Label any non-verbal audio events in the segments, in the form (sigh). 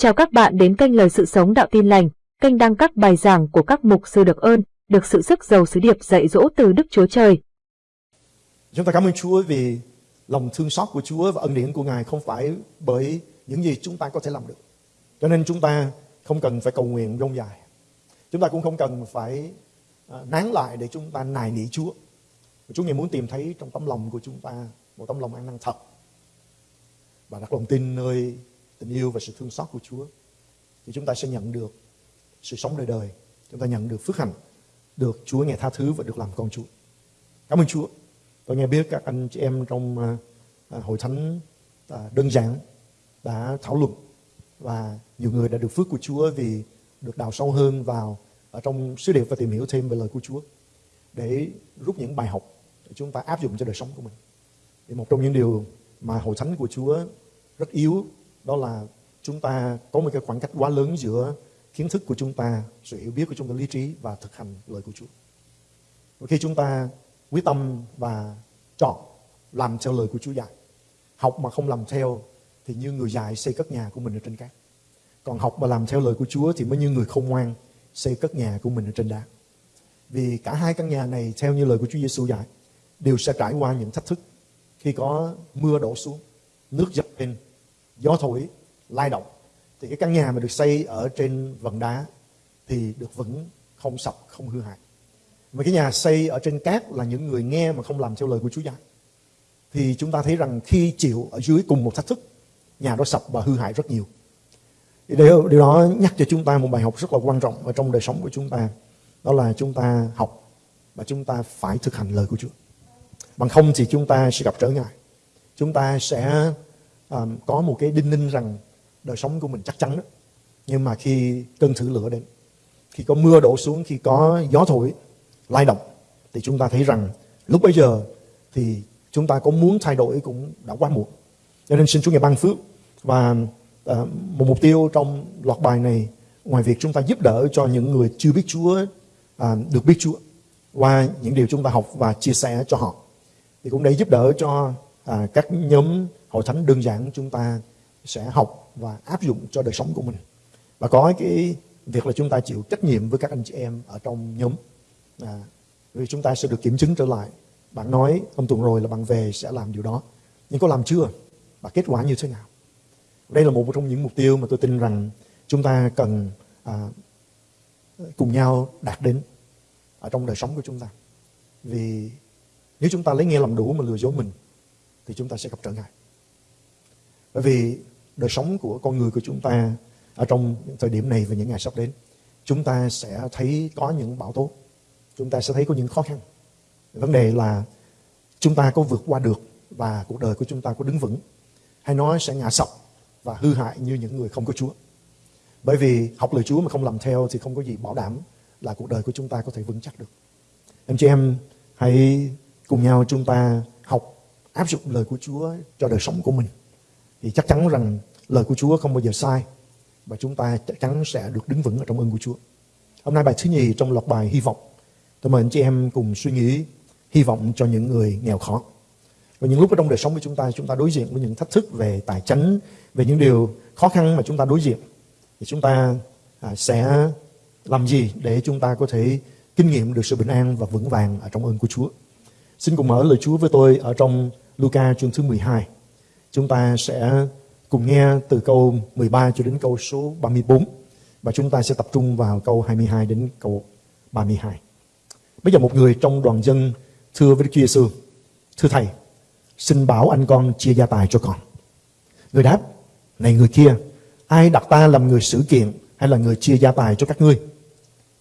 Chào các bạn đến kênh Lời Sự Sống Đạo Tin Lành, kênh đăng các bài giảng của các mục sư được ơn, được sự sức giàu sứ điệp dạy dỗ từ Đức Chúa Trời. Chúng ta cảm ơn Chúa vì lòng thương xót của Chúa và ân điển của Ngài không phải bởi những gì chúng ta có thể làm được. Cho nên chúng ta không cần phải cầu nguyện rông dài. Chúng ta cũng không cần phải à, nán lại để chúng ta nài nỉ Chúa. Chúa Ngài muốn tìm thấy trong tấm lòng của chúng ta một tấm lòng ăn năn thật và đặt lòng tin nơi tình yêu và sự thương xót của Chúa, thì chúng ta sẽ nhận được sự sống đời đời. Chúng ta nhận được phước hạnh, được Chúa nghe tha thứ và được làm con Chúa. Cảm ơn Chúa. Tôi nghe biết các anh chị em trong à, à, hội thánh à, đơn giản đã thảo luận và nhiều người đã được phước của Chúa vì được đào sâu hơn vào ở trong sứ điệp và tìm hiểu thêm về lời của Chúa để rút những bài học để chúng ta áp dụng cho đời sống của mình. Thì một trong những điều mà hội thánh của Chúa rất yếu đó là chúng ta có một cái khoảng cách quá lớn giữa kiến thức của chúng ta, sự hiểu biết của chúng ta, lý trí và thực hành lời của Chúa. Và khi chúng ta quyết tâm và chọn làm theo lời của Chúa dạy, học mà không làm theo thì như người dạy xây cất nhà của mình ở trên cát. Còn học mà làm theo lời của Chúa thì mới như người không ngoan xây cất nhà của mình ở trên đá. Vì cả hai căn nhà này theo như lời của Chúa Giêsu dạy đều sẽ trải qua những thách thức khi có mưa đổ xuống, nước dập lên gió thổi lai động thì cái căn nhà mà được xây ở trên vần đá thì được vững không sập không hư hại. Mà cái nhà xây ở trên cát là những người nghe mà không làm theo lời của Chúa giáo thì chúng ta thấy rằng khi chịu ở dưới cùng một thách thức nhà đó sập và hư hại rất nhiều. Điều, điều đó nhắc cho chúng ta một bài học rất là quan trọng ở trong đời sống của chúng ta đó là chúng ta học và chúng ta phải thực hành lời của Chúa. Bằng không thì chúng ta sẽ gặp trở ngại. Chúng ta sẽ um, có một cái đinh ninh rằng đời sống của mình chắc chắn đó. Nhưng mà khi cơn thử lửa đến, khi có mưa đổ xuống, khi có gió thổi, lai động, thì chúng ta thấy rằng lúc bây giờ thì chúng ta có muốn thay đổi cũng đã quá muộn. Cho nên xin Chúa Ngài ban phước và uh, một mục tiêu trong loạt bài này ngoài việc chúng ta giúp đỡ cho những người chưa biết Chúa uh, được biết Chúa qua những điều chúng ta học và chia sẻ cho họ thì cũng để giúp đỡ cho à, các nhóm hội thánh đơn giản chúng ta sẽ học và áp dụng cho đời sống của mình. Và có cái việc là chúng ta chịu trách nhiệm với các anh chị em ở trong nhóm. À, vì chúng ta sẽ được kiểm chứng trở lại. Bạn nói hôm tuần rồi là bạn về sẽ làm điều đó. Nhưng có làm chưa? Và kết quả như thế nào? Đây là một trong những mục tiêu mà tôi tin rằng chúng ta cần à, cùng nhau đạt đến ở trong đời sống của chúng ta. Vì nếu chúng ta lấy nghe làm đủ mà lừa dối mình thì chúng ta sẽ gặp trở ngại bởi vì đời sống của con người của chúng ta ở trong những thời điểm này và những ngày sắp đến, chúng ta sẽ thấy có những bão tố, chúng ta sẽ thấy có những khó khăn. Vấn đề là chúng ta có vượt qua được và cuộc đời của chúng ta có đứng vững hay nó sẽ ngã sập và hư hại như những người không có Chúa. Bởi vì học lời Chúa mà không làm theo thì không có gì bảo đảm là cuộc đời của chúng ta có thể vững chắc được. Em chị em hãy cùng nhau chúng ta áp dụng lời của Chúa cho đời sống của mình thì chắc chắn rằng lời của Chúa không bao giờ sai và chúng ta chắc chắn sẽ được đứng vững ở trong ơn của Chúa. Hôm nay bài thứ nhì trong loạt bài hy vọng. Tôi mời anh chị em cùng suy nghĩ hy vọng cho những người nghèo khó. Và những lúc ở trong đời sống của chúng ta, chúng ta đối diện với những thách thức về tài chính, về những điều khó khăn mà chúng ta đối diện. Thì chúng ta à, sẽ làm gì để chúng ta có thể kinh nghiệm được sự bình an và vững vàng ở trong ơn của Chúa. Xin cùng mở lời Chúa với tôi ở trong Luca chương thứ 12. Chúng ta sẽ cùng nghe từ câu 13 cho đến câu số 34 và chúng ta sẽ tập trung vào câu 22 đến câu 32. Bây giờ một người trong đoàn dân thưa với Đức Chúa Giêsu, thưa thầy, xin bảo anh con chia gia tài cho con. Người đáp, này người kia, ai đặt ta làm người xử kiện hay là người chia gia tài cho các ngươi?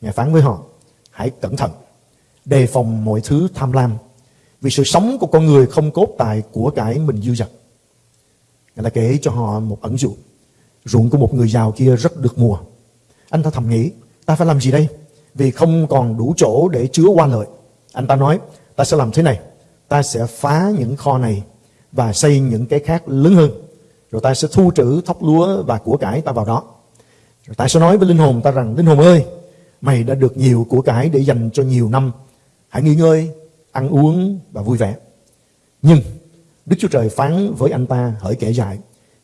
Ngài phán với họ, hãy cẩn thận, đề phòng mọi thứ tham lam, vì sự sống của con người không cốt tại của cái mình dư dật Ngài đã kể cho họ một ẩn dụ. Ruộng của một người giàu kia rất được mùa. Anh ta thầm nghĩ, ta phải làm gì đây? Vì không còn đủ chỗ để chứa qua lợi. Anh ta nói, ta sẽ làm thế này. Ta sẽ phá những kho này và xây những cái khác lớn hơn. Rồi ta sẽ thu trữ thóc lúa và của cải ta vào đó. Rồi ta sẽ nói với linh hồn ta rằng, linh hồn ơi, mày đã được nhiều của cải để dành cho nhiều năm. Hãy nghỉ ngơi, ăn uống và vui vẻ. Nhưng Đức Chúa Trời phán với anh ta hỡi kẻ dại.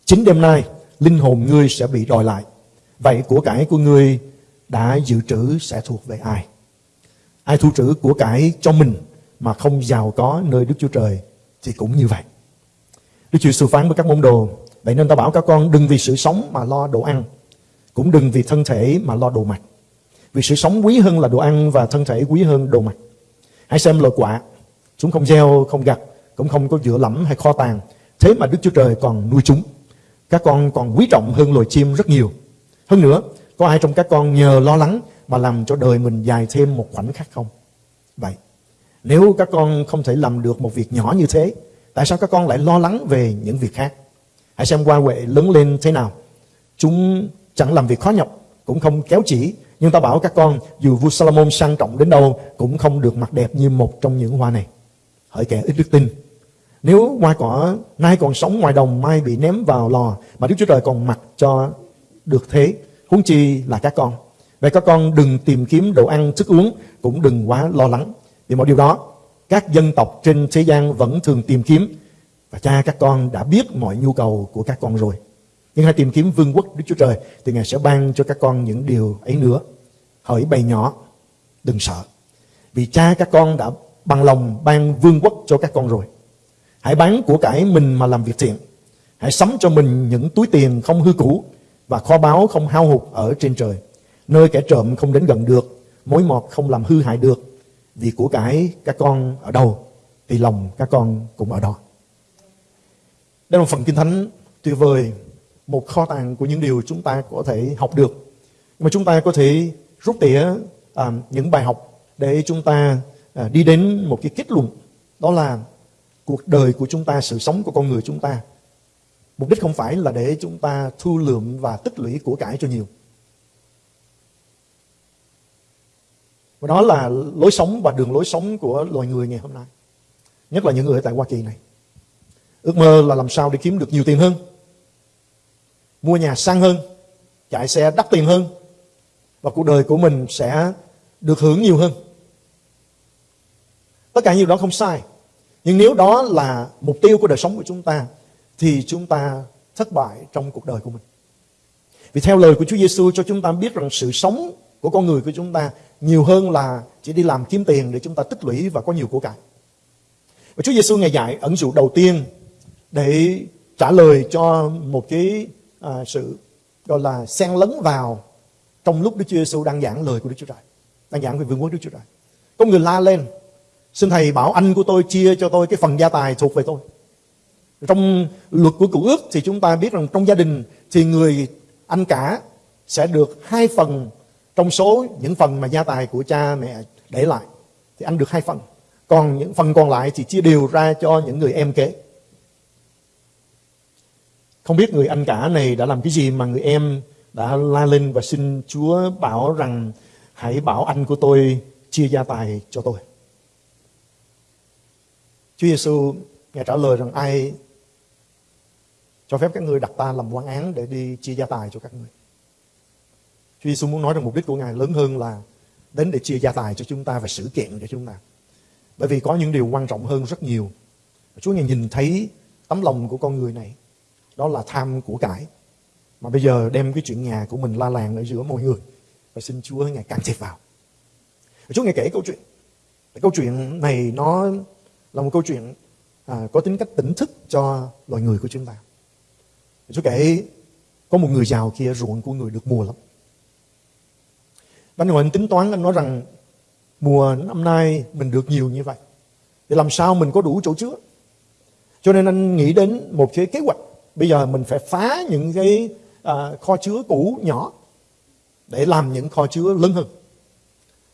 Chính đêm nay, linh hồn ngươi sẽ bị đòi lại. Vậy của cải của ngươi đã dự trữ sẽ thuộc về ai? Ai thu trữ của cải cho mình mà không giàu có nơi Đức Chúa Trời thì cũng như vậy. Đức Chúa Sư phán với các môn đồ, vậy nên ta bảo các con đừng vì sự sống mà lo đồ ăn, cũng đừng vì thân thể mà lo đồ mặc. Vì sự sống quý hơn là đồ ăn và thân thể quý hơn đồ mặc. Hãy xem loài quả, chúng không gieo, không gặt, cũng không có dựa lẫm hay kho tàng. Thế mà Đức Chúa Trời còn nuôi chúng. Các con còn quý trọng hơn loài chim rất nhiều. Hơn nữa, có ai trong các con nhờ lo lắng mà làm cho đời mình dài thêm một khoảnh khắc không? Vậy, nếu các con không thể làm được một việc nhỏ như thế, tại sao các con lại lo lắng về những việc khác? Hãy xem qua huệ lớn lên thế nào. Chúng chẳng làm việc khó nhọc, cũng không kéo chỉ. Nhưng ta bảo các con, dù vua Salomon sang trọng đến đâu, cũng không được mặt đẹp như một trong những hoa này. Hỡi kẻ ít đức tin, nếu hoa cỏ nay còn sống ngoài đồng, mai bị ném vào lò, mà Đức Chúa Trời còn mặc cho được thế, huống chi là các con. Vậy các con đừng tìm kiếm đồ ăn, thức uống, cũng đừng quá lo lắng. Vì mọi điều đó, các dân tộc trên thế gian vẫn thường tìm kiếm. Và cha các con đã biết mọi nhu cầu của các con rồi. Nhưng hãy tìm kiếm vương quốc Đức Chúa Trời thì Ngài sẽ ban cho các con những điều ấy nữa. Hỡi bầy nhỏ, đừng sợ. Vì cha các con đã bằng lòng ban vương quốc cho các con rồi. Hãy bán của cải mình mà làm việc thiện. Hãy sắm cho mình những túi tiền không hư cũ và kho báu không hao hụt ở trên trời. Nơi kẻ trộm không đến gần được, mối mọt không làm hư hại được. Vì của cải các con ở đâu thì lòng các con cũng ở đó. Đây là một phần kinh thánh tuyệt vời, một kho tàng của những điều chúng ta có thể học được. Mà chúng ta có thể rút tỉa à, những bài học để chúng ta à, đi đến một cái kết luận. Đó là cuộc đời của chúng ta, sự sống của con người chúng ta. Mục đích không phải là để chúng ta thu lượm và tích lũy của cải cho nhiều. Và đó là lối sống và đường lối sống của loài người ngày hôm nay. Nhất là những người ở tại Hoa Kỳ này. Ước mơ là làm sao để kiếm được nhiều tiền hơn. Mua nhà sang hơn. Chạy xe đắt tiền hơn. Và cuộc đời của mình sẽ được hưởng nhiều hơn. Tất cả nhiều đó không sai. Nhưng nếu đó là mục tiêu của đời sống của chúng ta, thì chúng ta thất bại trong cuộc đời của mình. Vì theo lời của Chúa Giêsu cho chúng ta biết rằng sự sống của con người của chúng ta nhiều hơn là chỉ đi làm kiếm tiền để chúng ta tích lũy và có nhiều của cải. Và Chúa Giêsu ngày dạy ẩn dụ đầu tiên để trả lời cho một cái à, sự gọi là xen lấn vào trong lúc Đức Chúa Giêsu đang giảng lời của Đức Chúa Trời, đang giảng về vương quốc Đức Chúa Trời. Có người la lên, xin thầy bảo anh của tôi chia cho tôi cái phần gia tài thuộc về tôi. Trong luật của cựu ước thì chúng ta biết rằng trong gia đình thì người anh cả sẽ được hai phần trong số những phần mà gia tài của cha mẹ để lại. Thì anh được hai phần. Còn những phần còn lại thì chia đều ra cho những người em kế. Không biết người anh cả này đã làm cái gì mà người em đã la lên và xin Chúa bảo rằng, hãy bảo anh của tôi chia gia tài cho tôi. Chúa Giêsu ngài trả lời rằng, ai cho phép các người đặt ta làm quan án để đi chia gia tài cho các người. Chúa Giêsu muốn nói rằng mục đích của Ngài lớn hơn là đến để chia gia tài cho chúng ta và xử kiện cho chúng ta. Bởi vì có những điều quan trọng hơn rất nhiều. Chúa Ngài nhìn thấy tấm lòng của con người này. Đó là tham của cải. Mà bây giờ đem cái chuyện nhà của mình la làng ở giữa mọi người. Và xin Chúa Ngài can thiệp vào. Chúa Ngài kể câu chuyện. Câu chuyện này nó là một câu chuyện à, có tính cách tỉnh thức cho loài người của chúng ta. Chúa kể có một người giàu kia ruộng của người được mùa lắm. Và anh tính toán anh nói rằng mùa năm nay mình được nhiều như vậy. Thì làm sao mình có đủ chỗ chứa? Cho nên anh nghĩ đến một cái kế hoạch. Bây giờ mình phải phá những cái à, kho chứa cũ nhỏ để làm những kho chứa lớn hơn.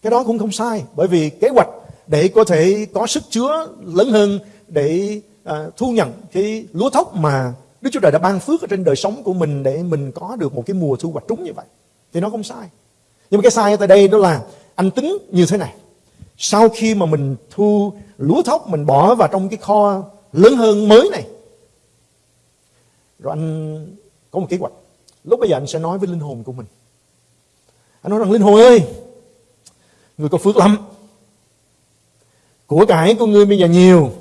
Cái đó cũng không sai bởi vì kế hoạch để có thể có sức chứa lớn hơn để à, thu nhận cái lúa thóc mà Đức Chúa Trời đã ban phước ở trên đời sống của mình để mình có được một cái mùa thu hoạch trúng như vậy. Thì nó không sai. Nhưng mà cái sai ở tại đây đó là anh tính như thế này. Sau khi mà mình thu lúa thóc mình bỏ vào trong cái kho lớn hơn mới này. Rồi anh có một kế hoạch. Lúc bây giờ anh sẽ nói với linh hồn của mình. Anh nói rằng linh hồn ơi, người có phước lắm. Của cải của ngươi bây giờ nhiều.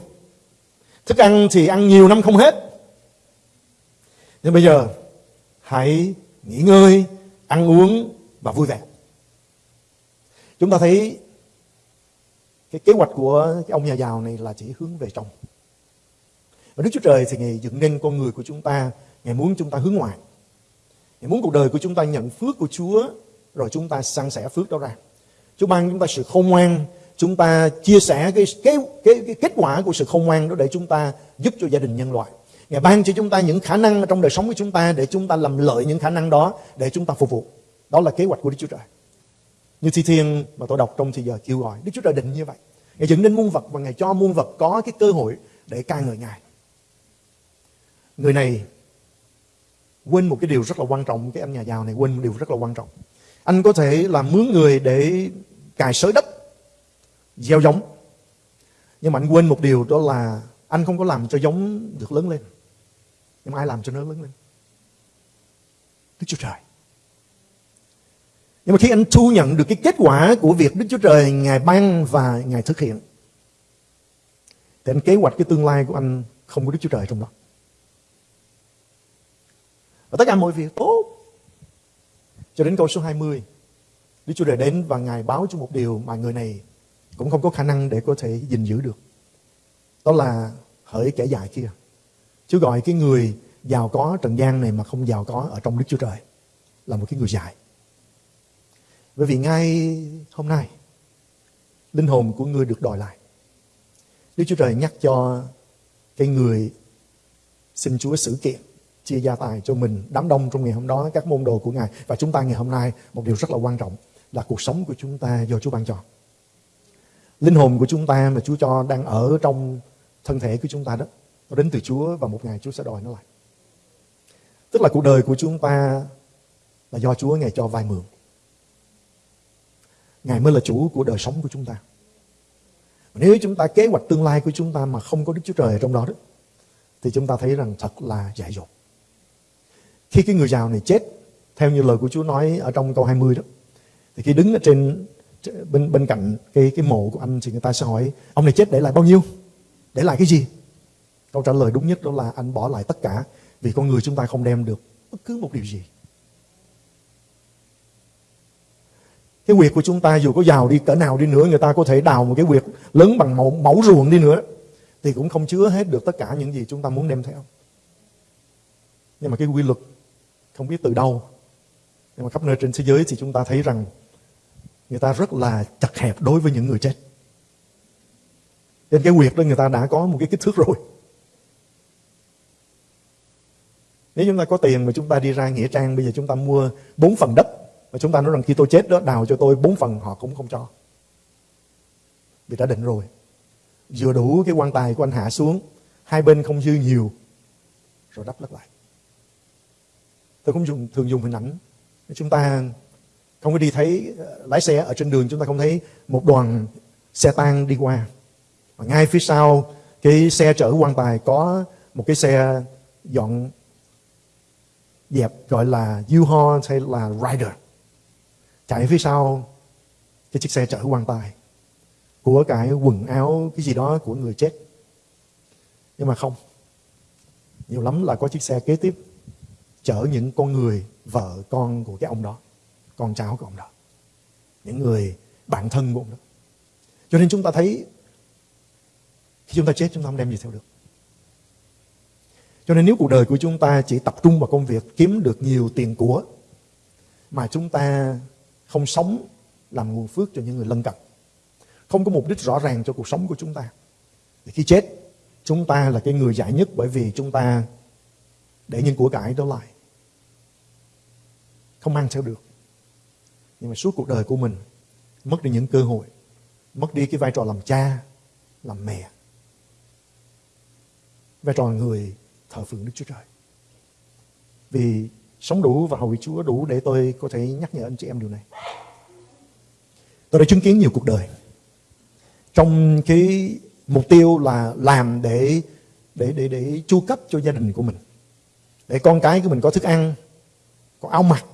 Thức ăn thì ăn nhiều năm không hết. Nhưng bây giờ hãy nghỉ ngơi, ăn uống và vui vẻ. Chúng ta thấy cái kế hoạch của cái ông nhà giàu này là chỉ hướng về trong. Và Đức Chúa Trời thì Ngài dựng nên con người của chúng ta, Ngài muốn chúng ta hướng ngoại. Ngài muốn cuộc đời của chúng ta nhận phước của Chúa, rồi chúng ta san sẻ phước đó ra. Chúa ban chúng ta sự khôn ngoan, chúng ta chia sẻ cái, cái, cái, cái kết quả của sự khôn ngoan đó để chúng ta giúp cho gia đình nhân loại. Ngài ban cho chúng ta những khả năng trong đời sống của chúng ta để chúng ta làm lợi những khả năng đó để chúng ta phục vụ. Đó là kế hoạch của Đức Chúa Trời. Như thi thiên mà tôi đọc trong thì giờ kêu gọi. Đức Chúa Trời định như vậy. Ngài dựng nên muôn vật và Ngài cho muôn vật có cái cơ hội để ca ngợi Ngài. Người này quên một cái điều rất là quan trọng. Cái anh nhà giàu này quên một điều rất là quan trọng. Anh có thể làm mướn người để cài sới đất, gieo giống. Nhưng mà anh quên một điều đó là anh không có làm cho giống được lớn lên. Nhưng mà ai làm cho nó lớn lên? Đức Chúa Trời. Nhưng mà khi anh thu nhận được cái kết quả của việc Đức Chúa Trời Ngài ban và Ngài thực hiện thì anh kế hoạch cái tương lai của anh không có Đức Chúa Trời trong đó. Và tất cả mọi việc tốt. Cho đến câu số 20. Đức Chúa Trời đến và Ngài báo cho một điều mà người này cũng không có khả năng để có thể gìn giữ được. Đó là hỡi kẻ dài kia. Chúa gọi cái người giàu có trần gian này mà không giàu có ở trong Đức Chúa Trời là một cái người dài Bởi vì ngay hôm nay, linh hồn của ngươi được đòi lại. Đức Chúa Trời nhắc cho cái người xin Chúa xử kiện, chia gia tài cho mình, đám đông trong ngày hôm đó, các môn đồ của Ngài. Và chúng ta ngày hôm nay, một điều rất là quan trọng là cuộc sống của chúng ta do Chúa ban cho. Linh hồn của chúng ta mà Chúa cho đang ở trong thân thể của chúng ta đó, nó đến từ Chúa và một ngày Chúa sẽ đòi nó lại. Tức là cuộc đời của chúng ta là do Chúa Ngài cho vay mượn. Ngài mới là chủ của đời sống của chúng ta. Nếu chúng ta kế hoạch tương lai của chúng ta mà không có Đức Chúa Trời ở trong đó đó, thì chúng ta thấy rằng thật là dại dột. Khi cái người giàu này chết, theo như lời của Chúa nói ở trong câu 20 đó, thì khi đứng ở trên bên bên cạnh cái cái mộ của anh thì người ta sẽ hỏi ông này chết để lại bao nhiêu? Để lại cái gì? Câu trả lời đúng nhất đó là anh bỏ lại tất cả vì con người chúng ta không đem được bất cứ một điều gì. Cái quyệt của chúng ta dù có giàu đi cỡ nào đi nữa Người ta có thể đào một cái quyệt lớn bằng mẫu, mẫu ruộng đi nữa Thì cũng không chứa hết được tất cả những gì chúng ta muốn đem theo Nhưng mà cái quy luật không biết từ đâu Nhưng mà khắp nơi trên thế giới thì chúng ta thấy rằng Người ta rất là chặt hẹp đối với những người chết Trên cái quyệt đó người ta đã có một cái kích thước rồi Nếu chúng ta có tiền mà chúng ta đi ra Nghĩa Trang, Bây giờ chúng ta mua bốn phần đất mà chúng ta nói rằng khi tôi chết đó, đào cho tôi bốn phần họ cũng không cho. Vì đã định rồi. Vừa đủ cái quan tài của anh hạ xuống. Hai bên không dư nhiều. Rồi đắp lấp lại. Tôi cũng dùng, thường dùng hình ảnh. Chúng ta không có đi thấy ờ, lái xe ở trên đường chúng ta không thấy một đoàn xe tang đi qua. Và ngay phía sau cái xe chở quan tài có một cái xe dọn dẹp gọi là U-Haul hay là Rider chạy phía sau cái chiếc xe chở quan tài của cái quần áo cái gì đó của người chết nhưng mà không nhiều lắm là có chiếc xe kế tiếp chở những con người vợ con của cái ông đó con cháu của ông đó những người bạn thân của ông đó cho nên chúng ta thấy khi chúng ta chết chúng ta không đem gì theo được cho nên nếu cuộc đời của chúng ta chỉ tập trung vào công việc kiếm được nhiều tiền của mà chúng ta không sống làm nguồn phước cho những người lân cận. Không có mục đích rõ ràng cho cuộc sống của chúng ta. Thì khi chết, chúng ta là cái người giải nhất bởi vì chúng ta để những của cải đó lại. Không mang theo được. Nhưng mà suốt cuộc đời của mình, mất đi những cơ hội, mất đi cái vai trò làm cha, làm mẹ. Vai trò người thờ phượng Đức Chúa Trời. Vì sống đủ và hầu Chúa đủ để tôi có thể nhắc nhở anh chị em điều này. Tôi đã chứng kiến nhiều cuộc đời. Trong cái mục tiêu là làm để để để để chu cấp cho gia đình của mình. Để con cái của mình có thức ăn, có áo mặc,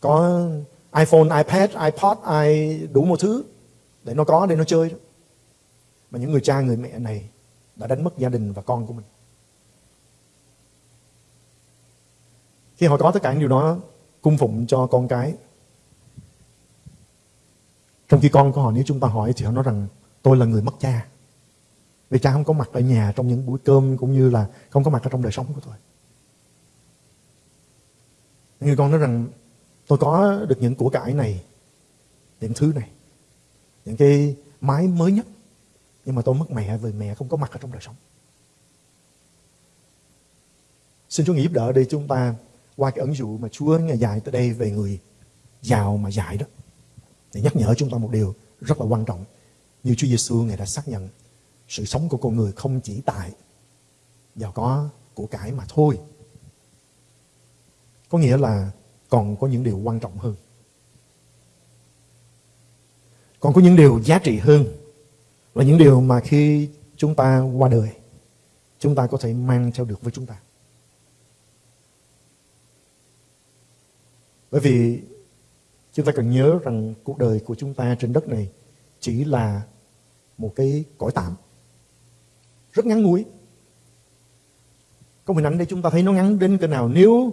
có iPhone, iPad, iPod, i đủ một thứ để nó có để nó chơi đó. Mà những người cha người mẹ này đã đánh mất gia đình và con của mình. Khi họ có tất cả những điều đó, cung phụng cho con cái. Trong khi con của họ nếu chúng ta hỏi thì họ nói rằng tôi là người mất cha. Vì cha không có mặt ở nhà trong những buổi cơm cũng như là không có mặt ở trong đời sống của tôi. Người con nói rằng tôi có được những của cải này, những thứ này, những cái máy mới nhất. Nhưng mà tôi mất mẹ vì mẹ không có mặt ở trong đời sống. Xin Chúa nghĩ giúp đỡ để chúng ta qua cái ẩn dụ mà Chúa ngày dạy tới đây về người giàu mà dạy đó. Để nhắc nhở chúng ta một điều rất là quan trọng. Như Chúa Giêsu Ngài đã xác nhận sự sống của con người không chỉ tại giàu có của cải mà thôi. Có nghĩa là còn có những điều quan trọng hơn. Còn có những điều giá trị hơn là những điều mà khi chúng ta qua đời, chúng ta có thể mang theo được với chúng ta. Bởi vì chúng ta cần nhớ rằng cuộc đời của chúng ta trên đất này chỉ là một cái cõi tạm. Rất ngắn ngủi. Có hình ảnh đây chúng ta thấy nó ngắn đến cỡ nào. Nếu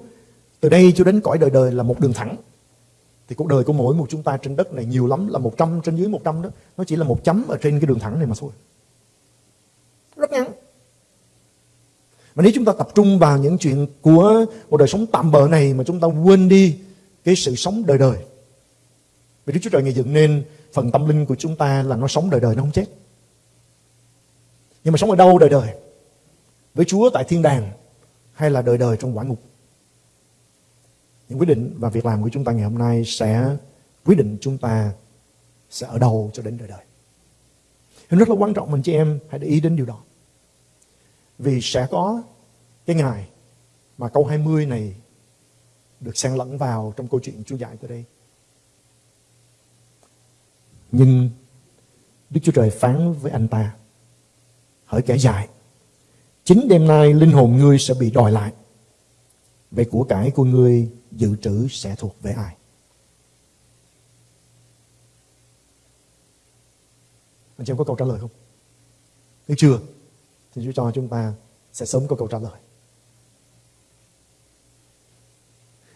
từ đây cho đến cõi đời đời là một đường thẳng thì cuộc đời của mỗi một chúng ta trên đất này nhiều lắm, là 100 trên dưới 100 đó. Nó chỉ là một chấm ở trên cái đường thẳng này mà thôi. Rất ngắn. Mà nếu chúng ta tập trung vào những chuyện của một đời sống tạm bợ này mà chúng ta quên đi cái sự sống đời đời. Vì Đức Chúa Trời ngày dựng nên, phần tâm linh của chúng ta là nó sống đời đời, nó không chết. Nhưng mà sống ở đâu đời đời? Với Chúa tại thiên đàng hay là đời đời trong quả ngục? Những quyết định và việc làm của chúng ta ngày hôm nay sẽ quyết định chúng ta sẽ ở đâu cho đến đời đời. Nên rất là quan trọng mình chị em hãy để ý đến điều đó. Vì sẽ có cái ngày mà câu 20 này được xen lẫn vào trong câu chuyện Chúa dạy tới đây. Nhưng Đức Chúa Trời phán với anh ta, hỡi kẻ dài. chính đêm nay linh hồn ngươi sẽ bị đòi lại. Về của cải của ngươi dự trữ sẽ thuộc về ai? Anh chị em có câu trả lời không? Nếu chưa, thì Chúa cho chúng ta sẽ sớm có câu trả lời.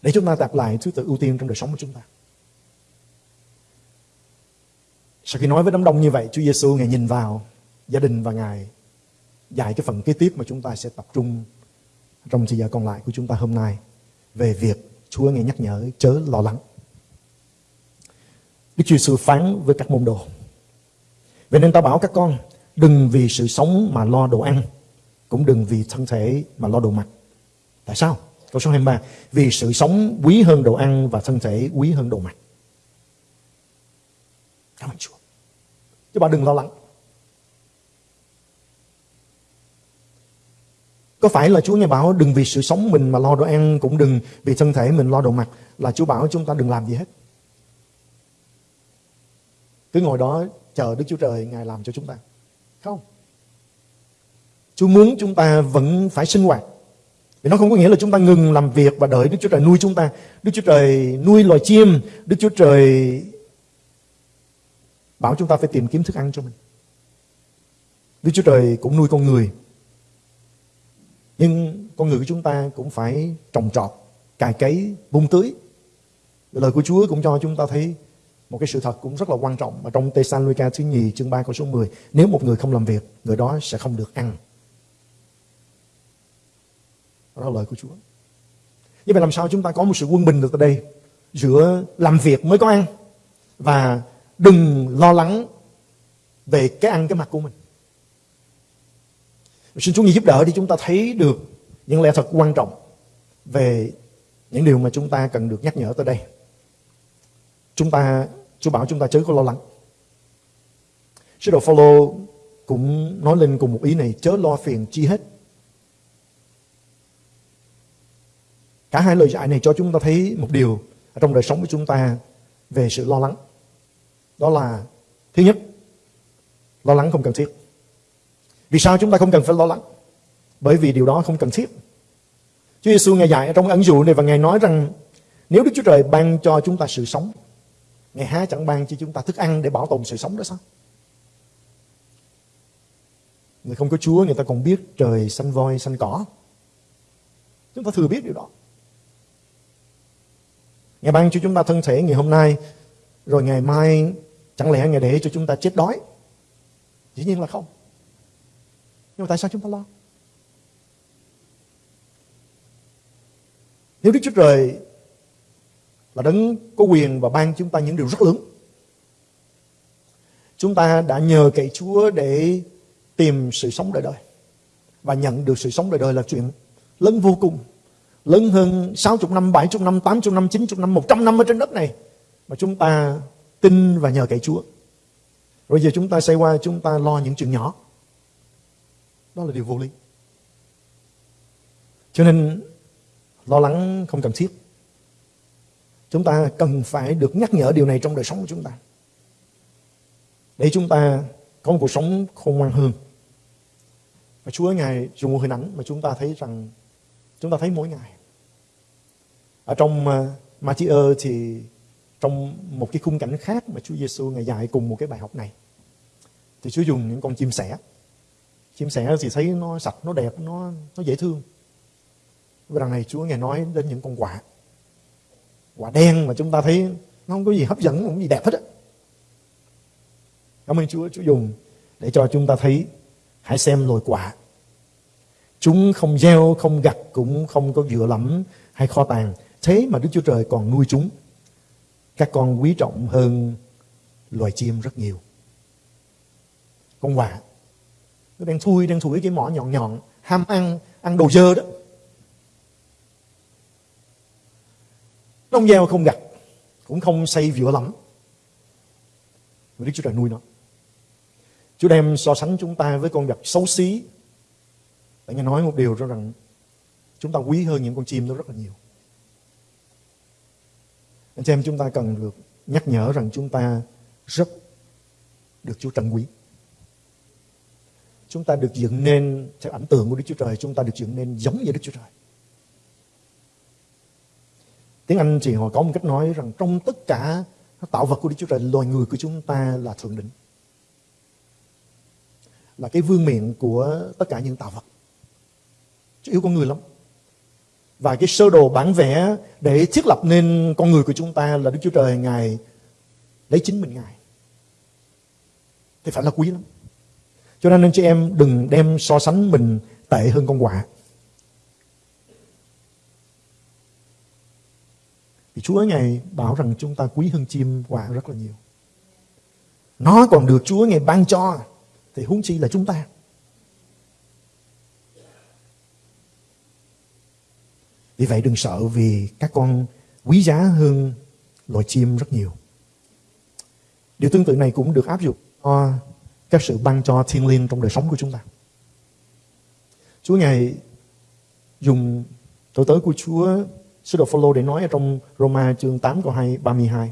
Để chúng ta đặt lại thứ tự ưu tiên trong đời sống của chúng ta. Sau khi nói với đám đông như vậy, Chúa Giêsu ngài nhìn vào gia đình và ngài dạy cái phần kế tiếp mà chúng ta sẽ tập trung trong thời giờ còn lại của chúng ta hôm nay về việc Chúa ngài nhắc nhở chớ lo lắng. Đức Chúa Giêsu phán với các môn đồ. Vậy nên ta bảo các con đừng vì sự sống mà lo đồ ăn, cũng đừng vì thân thể mà lo đồ mặc. Tại sao? Câu số 23. Vì sự sống quý hơn đồ ăn và thân thể quý hơn đồ mặc. Cảm ơn Chúa. Chứ bà đừng lo lắng. Có phải là Chúa nghe bảo đừng vì sự sống mình mà lo đồ ăn, cũng đừng vì thân thể mình lo đồ mặc, là Chúa bảo chúng ta đừng làm gì hết. Cứ ngồi đó chờ Đức Chúa Trời Ngài làm cho chúng ta. Không. Chúa muốn chúng ta vẫn phải sinh hoạt. Vì nó không có nghĩa là chúng ta ngừng làm việc và đợi Đức Chúa Trời nuôi chúng ta. Đức Chúa Trời nuôi loài chim. Đức Chúa Trời bảo chúng ta phải tìm kiếm thức ăn cho mình. Đức Chúa Trời cũng nuôi con người. Nhưng con người của chúng ta cũng phải trồng trọt, cài cấy, bung tưới. Lời của Chúa cũng cho chúng ta thấy một cái sự thật cũng rất là quan trọng mà trong Tê-san-luca thứ nhì chương 3 câu số 10 nếu một người không làm việc người đó sẽ không được ăn. Đó là lời của Chúa. Như vậy làm sao chúng ta có một sự quân bình được ở đây? Giữa làm việc mới có ăn và đừng lo lắng về cái ăn cái mặt của mình xin Chúa giúp đỡ để chúng ta thấy được những lẽ thật quan trọng về những điều mà chúng ta cần được nhắc nhở tới đây. Chúng ta, Chúa bảo chúng ta chớ có lo lắng. Sứ đồ Phaolô cũng nói lên cùng một ý này, chớ lo phiền chi hết. Cả hai lời dạy này cho chúng ta thấy một điều ở trong đời sống của chúng ta về sự lo lắng. Đó là, thứ nhất, lo lắng không cần thiết vì sao chúng ta không cần phải lo lắng bởi vì điều đó không cần thiết Chúa Giêsu ngài dạy trong ẩn dụ này và ngài nói rằng nếu Đức Chúa Trời ban cho chúng ta sự sống Ngài há chẳng ban cho chúng ta thức ăn để bảo tồn sự sống đó sao? Người không có Chúa người ta còn biết trời xanh voi xanh cỏ. Chúng ta thừa biết điều đó. Ngài ban cho chúng ta thân thể ngày hôm nay, rồi ngày mai chẳng lẽ Ngài để cho chúng ta chết đói? Dĩ nhiên là không. Nhưng mà tại sao chúng ta lo? Nếu Đức Chúa Trời là đấng có quyền và ban chúng ta những điều rất lớn. Chúng ta đã nhờ cậy Chúa để tìm sự sống đời đời. Và nhận được sự sống đời đời là chuyện lớn vô cùng. Lớn hơn 60 năm, 70 năm, 80 năm, 90 năm, 100 năm ở trên đất này. Mà chúng ta tin và nhờ cậy Chúa. Rồi giờ chúng ta xây qua chúng ta lo những chuyện nhỏ. Đó là điều vô lý. Cho nên, lo lắng không cần thiết. Chúng ta cần phải được nhắc nhở điều này trong đời sống của chúng ta. Để chúng ta có một cuộc sống khôn ngoan hơn. Và Chúa Ngài dùng một hình ảnh mà chúng ta thấy rằng, chúng ta thấy mỗi ngày. Ở trong ờ, Matthew thì trong một cái khung cảnh khác mà Chúa Giêsu ngài dạy cùng một cái bài học này, thì Chúa dùng những con chim sẻ. Chim sẻ thì thấy nó sạch, nó đẹp, nó nó dễ thương. Và đằng này Chúa ngài nói đến những con quạ. Quả đen mà chúng ta thấy nó không có gì hấp dẫn, không có gì đẹp hết á. Cảm ơn Chúa, Chúa dùng để cho chúng ta thấy hãy xem loài quả. Chúng không gieo, không gặt, cũng không có dựa lẫm hay kho tàng. Thế mà Đức Chúa Trời còn nuôi chúng. Các con quý trọng hơn loài chim rất nhiều. Con quạ nó đang thui, đang thủi cái mỏ nhọn nhọn, ham ăn, ăn đồ dơ đó. Nó không gieo không gặt, cũng không xây vựa lắm. Và Đức Chúa Trời nuôi nó. Chúa đem so sánh chúng ta với con vật xấu xí. để nghe nói một điều cho rằng chúng ta quý hơn những con chim đó rất là nhiều. Anh chị em chúng ta cần được nhắc nhở rằng chúng ta rất được Chúa trân quý. Chúng ta được dựng nên theo ảnh tượng của Đức Chúa Trời, chúng ta được dựng nên giống như Đức Chúa Trời. Tiếng Anh thì họ có một cách nói rằng trong tất cả tạo vật của Đức Chúa Trời, loài người của chúng ta là thượng đỉnh. Là cái vương miện của tất cả những tạo vật. Chứ yêu con người lắm. Và cái sơ đồ bản vẽ để thiết lập nên con người của chúng ta là Đức Chúa Trời Ngài lấy chính mình Ngài. Thì phải là quý lắm. Cho nên anh chị em đừng đem so sánh mình tệ hơn con quạ. Vì Chúa Ngài bảo rằng chúng ta quý hơn chim quạ rất là nhiều. Nó còn được Chúa Ngài ban cho, thì huống chi là chúng ta. Vì vậy đừng sợ vì các con quý giá hơn loài chim rất nhiều. Điều tương tự này cũng được áp dụng cho các sự ban cho thiên liêng trong đời sống của chúng ta. Chúa Ngài dùng tội tớ của Chúa, Sứ đồ Phaolô để nói ở trong Roma chương 8 câu 2 32.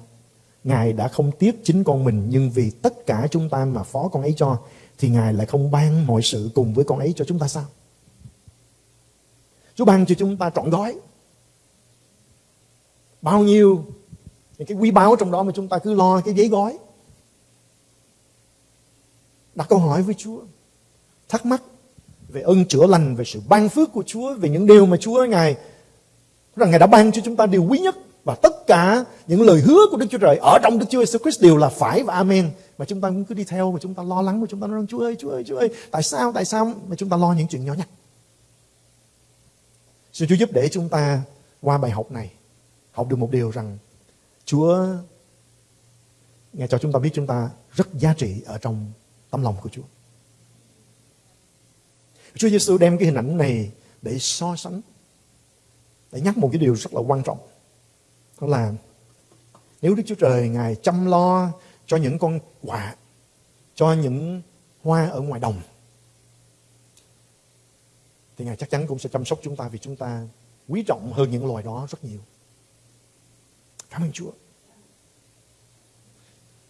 Ngài đã không tiếc chính con mình, nhưng vì tất cả chúng ta mà phó con ấy cho, thì Ngài lại không ban mọi sự cùng với con ấy cho chúng ta sao? Chúa ban cho chúng ta trọn gói. Bao nhiêu những cái quý báu trong đó mà chúng ta cứ lo cái giấy gói. Đặt câu hỏi với Chúa. Thắc mắc về ơn chữa lành, về sự ban phước của Chúa, về những điều mà Chúa Ngài rằng Ngài đã ban cho chúng ta điều quý nhất và tất cả những lời hứa của Đức Chúa Trời ở trong Đức Chúa Jesus Christ đều là phải và amen. Mà chúng ta cũng cứ đi theo mà chúng ta lo lắng mà chúng ta nói Chúa ơi, Chúa ơi, Chúa ơi, tại sao, tại sao mà chúng ta lo những chuyện nhỏ nhặt. Xin Chúa giúp để chúng ta qua bài học này học được một điều rằng Chúa Ngài cho chúng ta biết chúng ta rất giá trị ở trong tấm lòng của Chúa. Chúa Giêsu đem cái hình ảnh này để so sánh để nhắc một cái điều rất là quan trọng. Đó là nếu Đức Chúa Trời Ngài chăm lo cho những con quạ, cho những hoa ở ngoài đồng, thì Ngài chắc chắn cũng sẽ chăm sóc chúng ta vì chúng ta quý trọng hơn những loài đó rất nhiều. Cảm ơn Chúa.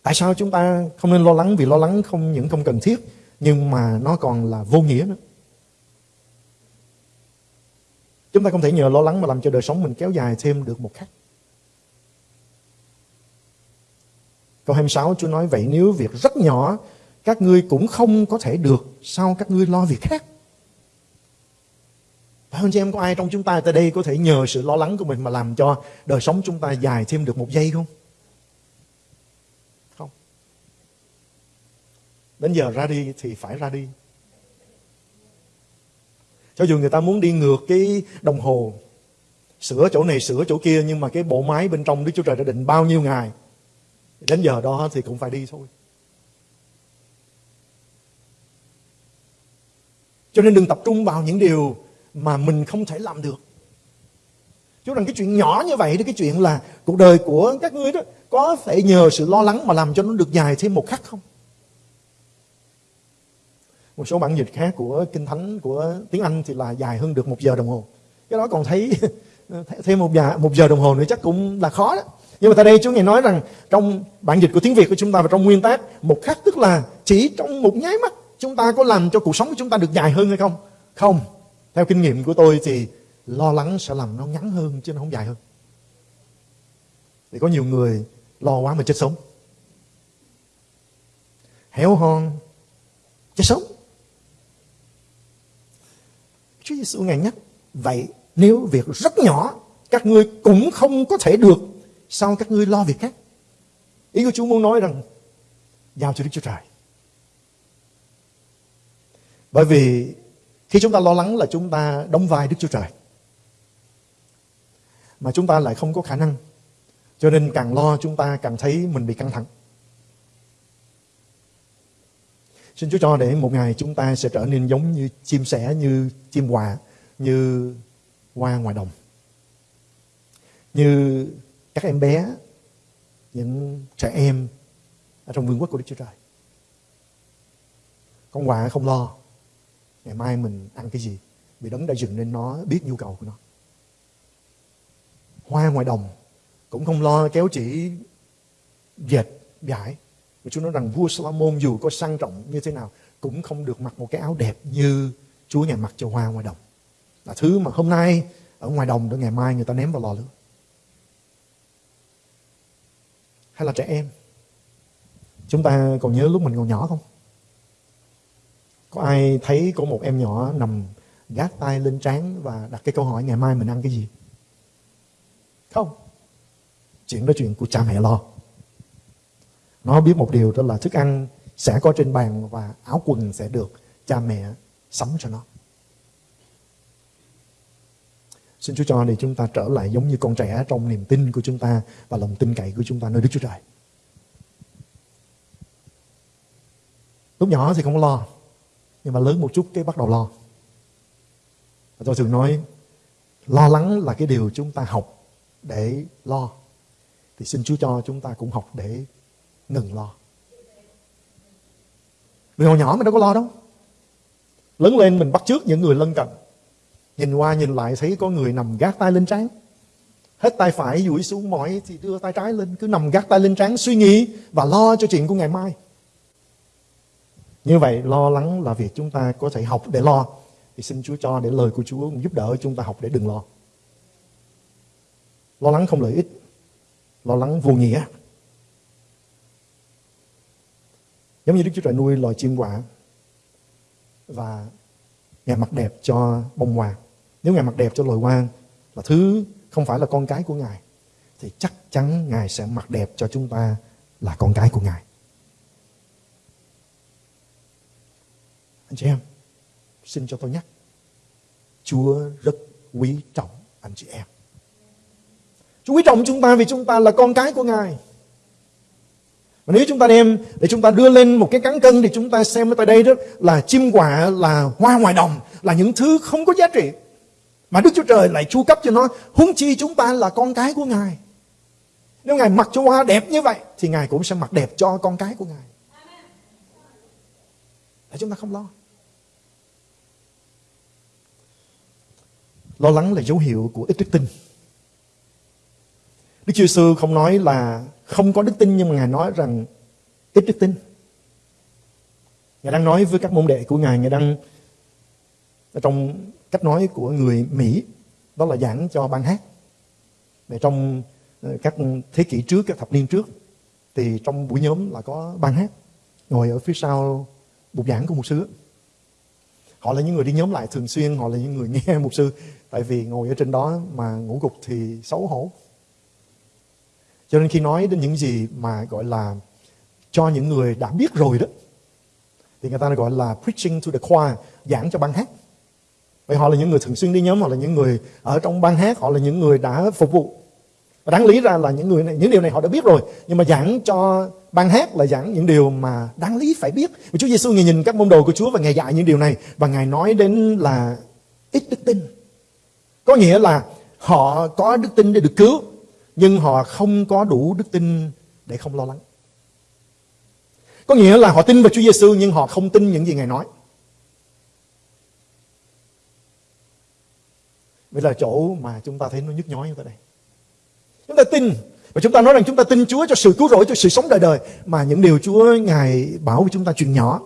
Tại sao chúng ta không nên lo lắng? Vì lo lắng không những không cần thiết, nhưng mà nó còn là vô nghĩa nữa. Chúng ta không thể nhờ lo lắng mà làm cho đời sống mình kéo dài thêm được một khắc. Câu 26 Chúa nói vậy nếu việc rất nhỏ các ngươi cũng không có thể được sao các ngươi lo việc khác. Phải không chị em có ai trong chúng ta tại đây có thể nhờ sự lo lắng của mình mà làm cho đời sống chúng ta dài thêm được một giây? Không. Đến giờ ra đi thì phải ra đi. Cho dù người ta muốn đi ngược cái đồng hồ sửa chỗ này sửa chỗ kia nhưng mà cái bộ máy bên trong Đức Chúa Trời đã định bao nhiêu ngày đến giờ đó thì cũng phải đi thôi. Cho nên đừng tập trung vào những điều mà mình không thể làm được. Chú rằng cái chuyện nhỏ như vậy, cái chuyện là cuộc đời của các ngươi đó có thể nhờ sự lo lắng mà làm cho nó được dài thêm một khắc không? Một số bản dịch khác của Kinh Thánh của tiếng Anh thì là dài hơn được một giờ đồng hồ. Cái đó còn thấy (laughs) thêm một giờ, một giờ đồng hồ nữa chắc cũng là khó đó. Nhưng mà tại đây Chúa Ngài nói rằng trong bản dịch của tiếng Việt của chúng ta và trong nguyên tác một khắc tức là chỉ trong một nháy mắt chúng ta có làm cho cuộc sống của chúng ta được dài hơn hay không? Không. Theo kinh nghiệm của tôi thì lo lắng sẽ làm nó ngắn hơn chứ nó không dài hơn. Thì có nhiều người lo quá mà chết sống. Héo hon, chết sống. Chúa Giêsu ngài nhắc, vậy nếu việc rất nhỏ, các ngươi cũng không có thể được, sao các ngươi lo việc khác? Ý của Chúa muốn nói rằng, giao cho Đức Chúa Trời. Bởi vì khi chúng ta lo lắng là chúng ta đóng vai Đức Chúa Trời, mà chúng ta lại không có khả năng. Cho nên càng lo chúng ta càng thấy mình bị căng thẳng. Xin Chúa cho để một ngày chúng ta sẽ trở nên giống như chim sẻ, như chim hòa, như hoa ngoài đồng. Như các em bé, những trẻ em ở trong vương quốc của Đức Chúa Trời. Con quạ không lo. Ngày mai mình ăn cái gì? Vì đấng đã dựng nên nó biết nhu cầu của nó. Hoa ngoài đồng cũng không lo kéo chỉ dệt giải và Chúa nói rằng vua Solomon dù có sang trọng như thế nào cũng không được mặc một cái áo đẹp như Chúa ngài mặc cho hoa ngoài đồng. Là thứ mà hôm nay ở ngoài đồng để ngày mai người ta ném vào lò lửa. Hay là trẻ em. Chúng ta còn nhớ lúc mình còn nhỏ không? Có ai thấy có một em nhỏ nằm gác tay lên trán và đặt cái câu hỏi ngày mai mình ăn cái gì? Không. Chuyện đó chuyện của cha mẹ lo. Nó biết một điều đó là thức ăn sẽ có trên bàn và áo quần sẽ được cha mẹ sắm cho nó. Xin Chúa cho để chúng ta trở lại giống như con trẻ trong niềm tin của chúng ta và lòng tin cậy của chúng ta nơi Đức Chúa Trời. Lúc nhỏ thì không có lo, nhưng mà lớn một chút cái bắt đầu lo. Và tôi thường nói, lo lắng là cái điều chúng ta học để lo. Thì xin Chúa cho chúng ta cũng học để ngừng lo. Vì hồi nhỏ mình đâu có lo đâu. Lớn lên mình bắt trước những người lân cận. Nhìn qua nhìn lại thấy có người nằm gác tay lên trán. Hết tay phải duỗi xuống mỏi thì đưa tay trái lên. Cứ nằm gác tay lên trán, suy nghĩ và lo cho chuyện của ngày mai. Như vậy, lo lắng là việc chúng ta có thể học để lo. Thì xin Chúa cho để lời của Chúa giúp đỡ chúng ta học để đừng lo. Lo lắng không lợi ích. Lo lắng vô nghĩa. Giống như Đức Chúa Trời nuôi loài chim quả và Ngài mặc đẹp cho bông hoa. Nếu Ngài mặc đẹp cho loài hoa là thứ không phải là con cái của Ngài thì chắc chắn Ngài sẽ mặc đẹp cho chúng ta là con cái của Ngài. Anh chị em, xin cho tôi nhắc. Chúa rất quý trọng anh chị em. Chúa quý trọng chúng ta vì chúng ta là con cái của Ngài. Mà nếu chúng ta đem để chúng ta đưa lên một cái cán cân thì chúng ta xem ở tại đây đó là chim quả, là hoa ngoài đồng, là những thứ không có giá trị. Mà Đức Chúa Trời lại chu cấp cho nó, huống chi chúng ta là con cái của Ngài. Nếu Ngài mặc cho hoa đẹp như vậy thì Ngài cũng sẽ mặc đẹp cho con cái của Ngài. Để chúng ta không lo. Lo lắng là dấu hiệu của ít đức tin. Đức Chúa Sư không nói là không có đức tin nhưng mà Ngài nói rằng ít đức tin. Ngài đang nói với các môn đệ của Ngài, Ngài đang trong cách nói của người Mỹ, đó là giảng cho ban hát. Để trong ờ, các thế kỷ trước, các thập niên trước, thì trong buổi nhóm là có ban hát, ngồi ở phía sau bục giảng của một sư. họ là những người đi nhóm lại thường xuyên họ là những người nghe (laughs) mục sư tại vì ngồi ở trên đó mà ngủ gục thì xấu hổ cho nên khi nói đến những gì mà gọi là cho những người đã biết rồi đó, thì người ta gọi là preaching to the choir, giảng cho ban hát. Vậy họ là những người thường xuyên đi nhóm, họ là những người ở trong ban hát, họ là những người đã phục vụ. Và đáng lý ra là những người này, những điều này họ đã biết rồi, nhưng mà giảng cho ban hát là giảng những điều mà đáng lý phải biết. Và Chúa Giêsu ngài nhìn các môn đồ của Chúa và ngài dạy những điều này, và ngài nói đến là ít đức tin. Có nghĩa là họ có đức tin để được cứu nhưng họ không có đủ đức tin để không lo lắng có nghĩa là họ tin vào Chúa Giêsu nhưng họ không tin những gì ngài nói Vậy là chỗ mà chúng ta thấy nó nhức nhói như thế này. Chúng ta tin và chúng ta nói rằng chúng ta tin Chúa cho sự cứu rỗi, cho sự sống đời đời. Mà những điều Chúa Ngài bảo với chúng ta chuyện nhỏ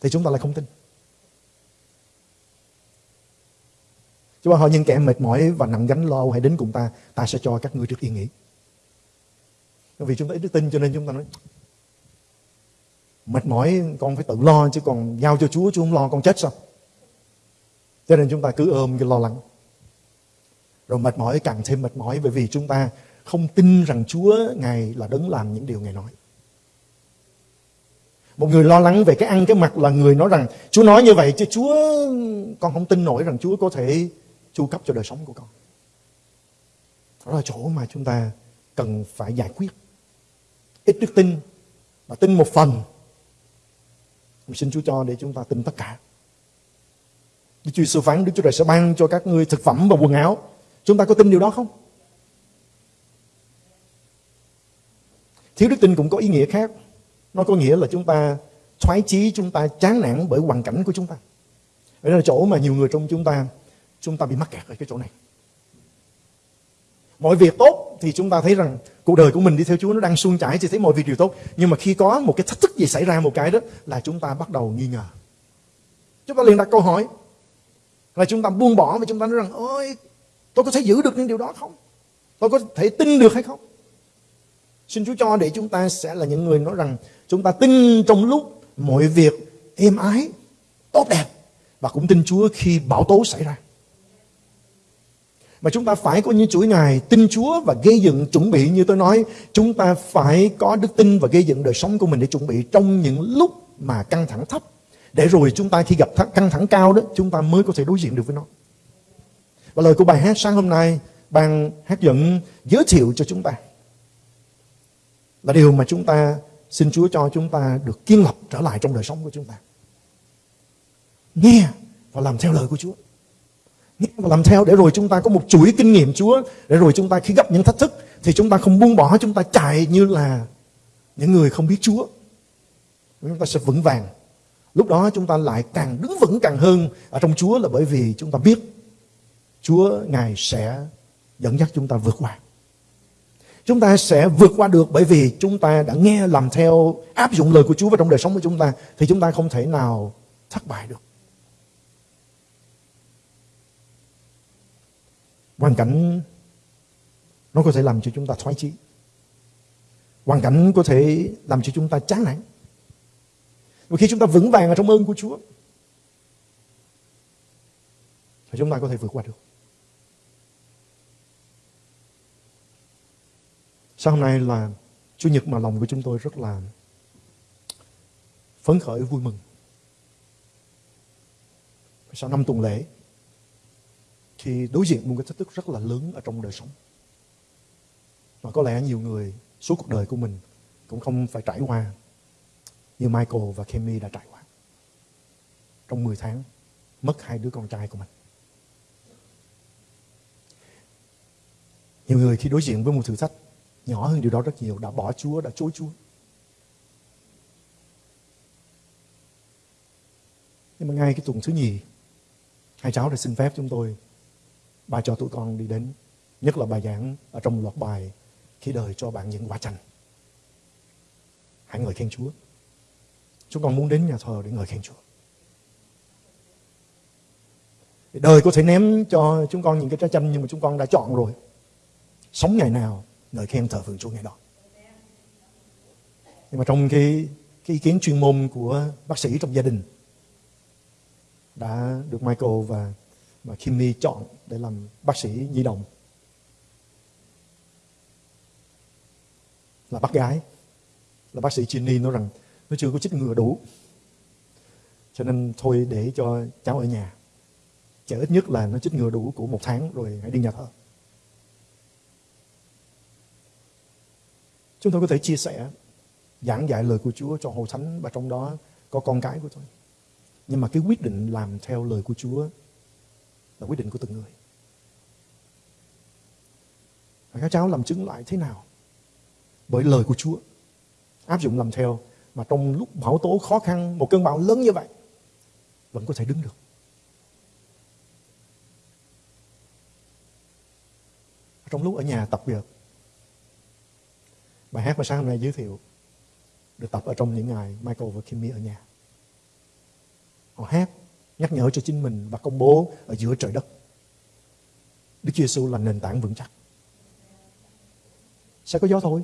thì chúng ta lại không tin. Chúa hỏi những kẻ mệt mỏi và nặng gánh lo hãy đến cùng ta, ta sẽ cho các ngươi được yên nghỉ. Vì chúng ta ít đức tin cho nên chúng ta nói mệt mỏi con phải tự lo chứ còn giao cho Chúa Chúa không lo con chết sao? Cho nên chúng ta cứ ôm cái lo lắng. Rồi mệt mỏi càng thêm mệt mỏi bởi vì chúng ta không tin rằng Chúa Ngài là đấng làm những điều Ngài nói. Một người lo lắng về cái ăn cái mặc là người nói rằng Chúa nói như vậy chứ Chúa con không tin nổi rằng Chúa có thể chu cấp cho đời sống của con. Đó là chỗ mà chúng ta cần phải giải quyết. Ít đức tin và tin một phần. Mình xin Chúa cho để chúng ta tin tất cả. Đức Chúa Giêsu phán Đức Chúa Trời sẽ ban cho các ngươi thực phẩm và quần áo Chúng ta có tin điều đó không? Thiếu đức tin cũng có ý nghĩa khác. Nó có nghĩa là chúng ta thoái chí, chúng ta chán nản bởi hoàn cảnh của chúng ta. đó là chỗ mà nhiều người trong chúng ta, chúng ta bị mắc kẹt ở cái chỗ này. Mọi việc tốt thì chúng ta thấy rằng cuộc đời của mình đi theo Chúa nó đang suôn chảy thì thấy mọi việc đều tốt. Nhưng mà khi có một cái thách thức gì xảy ra một cái đó là chúng ta bắt đầu nghi ngờ. Chúng ta liền đặt câu hỏi là chúng ta buông bỏ và chúng ta nói rằng ôi Tôi có thể giữ được những điều đó không? Tôi có thể tin được hay không? Xin Chúa cho để chúng ta sẽ là những người nói rằng chúng ta tin trong lúc mọi việc êm ái, tốt đẹp và cũng tin Chúa khi bão tố xảy ra. Mà chúng ta phải có những chuỗi ngày tin Chúa và gây dựng chuẩn bị như tôi nói, chúng ta phải có đức tin và gây dựng đời sống của mình để chuẩn bị trong những lúc mà căng thẳng thấp. Để rồi chúng ta khi gặp căng thẳng cao đó, chúng ta mới có thể đối diện được với nó. Và lời của bài hát sáng hôm nay ban hát dẫn giới thiệu cho chúng ta là điều mà chúng ta xin Chúa cho chúng ta được kiên lập trở lại trong đời sống của chúng ta. Nghe và làm theo lời của Chúa. Nghe và làm theo, để rồi chúng ta có một chuỗi kinh nghiệm, Chúa, để rồi chúng ta khi gặp những thách thức, thì chúng ta không buông bỏ, chúng ta chạy như là những người không biết Chúa. Chúng ta sẽ vững vàng. Lúc đó chúng ta lại càng đứng vững càng hơn ở trong Chúa là bởi vì chúng ta biết Chúa, Ngài sẽ dẫn dắt chúng ta vượt qua. Chúng ta sẽ vượt qua được bởi vì chúng ta đã nghe làm theo, áp dụng lời của Chúa vào trong đời sống của chúng ta, thì chúng ta không thể nào thất bại được. Hoàn cảnh nó có thể làm cho chúng ta thoái chí. Hoàn cảnh có thể làm cho chúng ta chán nản. Và khi chúng ta vững vàng ở trong ơn của Chúa, thì chúng ta có thể vượt qua được. Sáng hôm nay là Chủ nhật mà lòng của chúng tôi rất là phấn khởi, vui mừng. Sau năm tuần lễ khi đối diện một cái thách thức rất là lớn ở trong đời sống. Và có lẽ nhiều người suốt cuộc đời của mình cũng không phải trải qua như Michael và Kemi đã trải qua. Trong 10 tháng mất hai đứa con trai của mình. Nhiều người khi đối diện với một thử thách nhỏ hơn điều đó rất nhiều đã bỏ Chúa, đã chối Chúa. Nhưng mà ngay cái tuần thứ nhì, hai cháu đã xin phép chúng tôi, bà cho tụi con đi đến, nhất là bài giảng ở trong loạt bài khi đời cho bạn những quả chanh. Hãy ngợi khen Chúa. Chúng con muốn đến nhà thờ để ngợi khen Chúa. Đời có thể ném cho chúng con những cái trái chanh nhưng mà chúng con đã chọn rồi. Sống ngày nào ngợi khen thờ phượng Chúa ngày đó. Nhưng mà trong cái, cái ý kiến chuyên môn của bác sĩ trong gia đình đã được Michael và và Kimmy chọn để làm bác sĩ nhi đồng là bác gái, là bác sĩ Ginny nói rằng, nó chưa có chích ngừa đủ. Cho nên thôi để cho cháu ở nhà. Chờ ít nhất là nó chích ngừa đủ của một tháng rồi hãy đi nhà thờ. Chúng tôi có thể chia sẻ, giảng dạy lời của Chúa cho hội thánh và trong đó có con cái của tôi. Nhưng mà cái quyết định làm theo lời của Chúa là quyết định của từng người. Và các cháu làm chứng lại thế nào? Bởi lời của Chúa. Áp dụng làm theo mà trong lúc bão tố khó khăn, một cơn bão lớn như vậy, vẫn có thể đứng được. Trong lúc ở nhà tập việc, bài hát mà sáng hôm nay giới thiệu được tập ở trong những ngày Michael và Kimmy ở nhà. Họ hát nhắc nhở cho chính mình và công bố ở giữa trời đất. Đức Chúa Giêsu là nền tảng vững chắc. Sẽ có gió thôi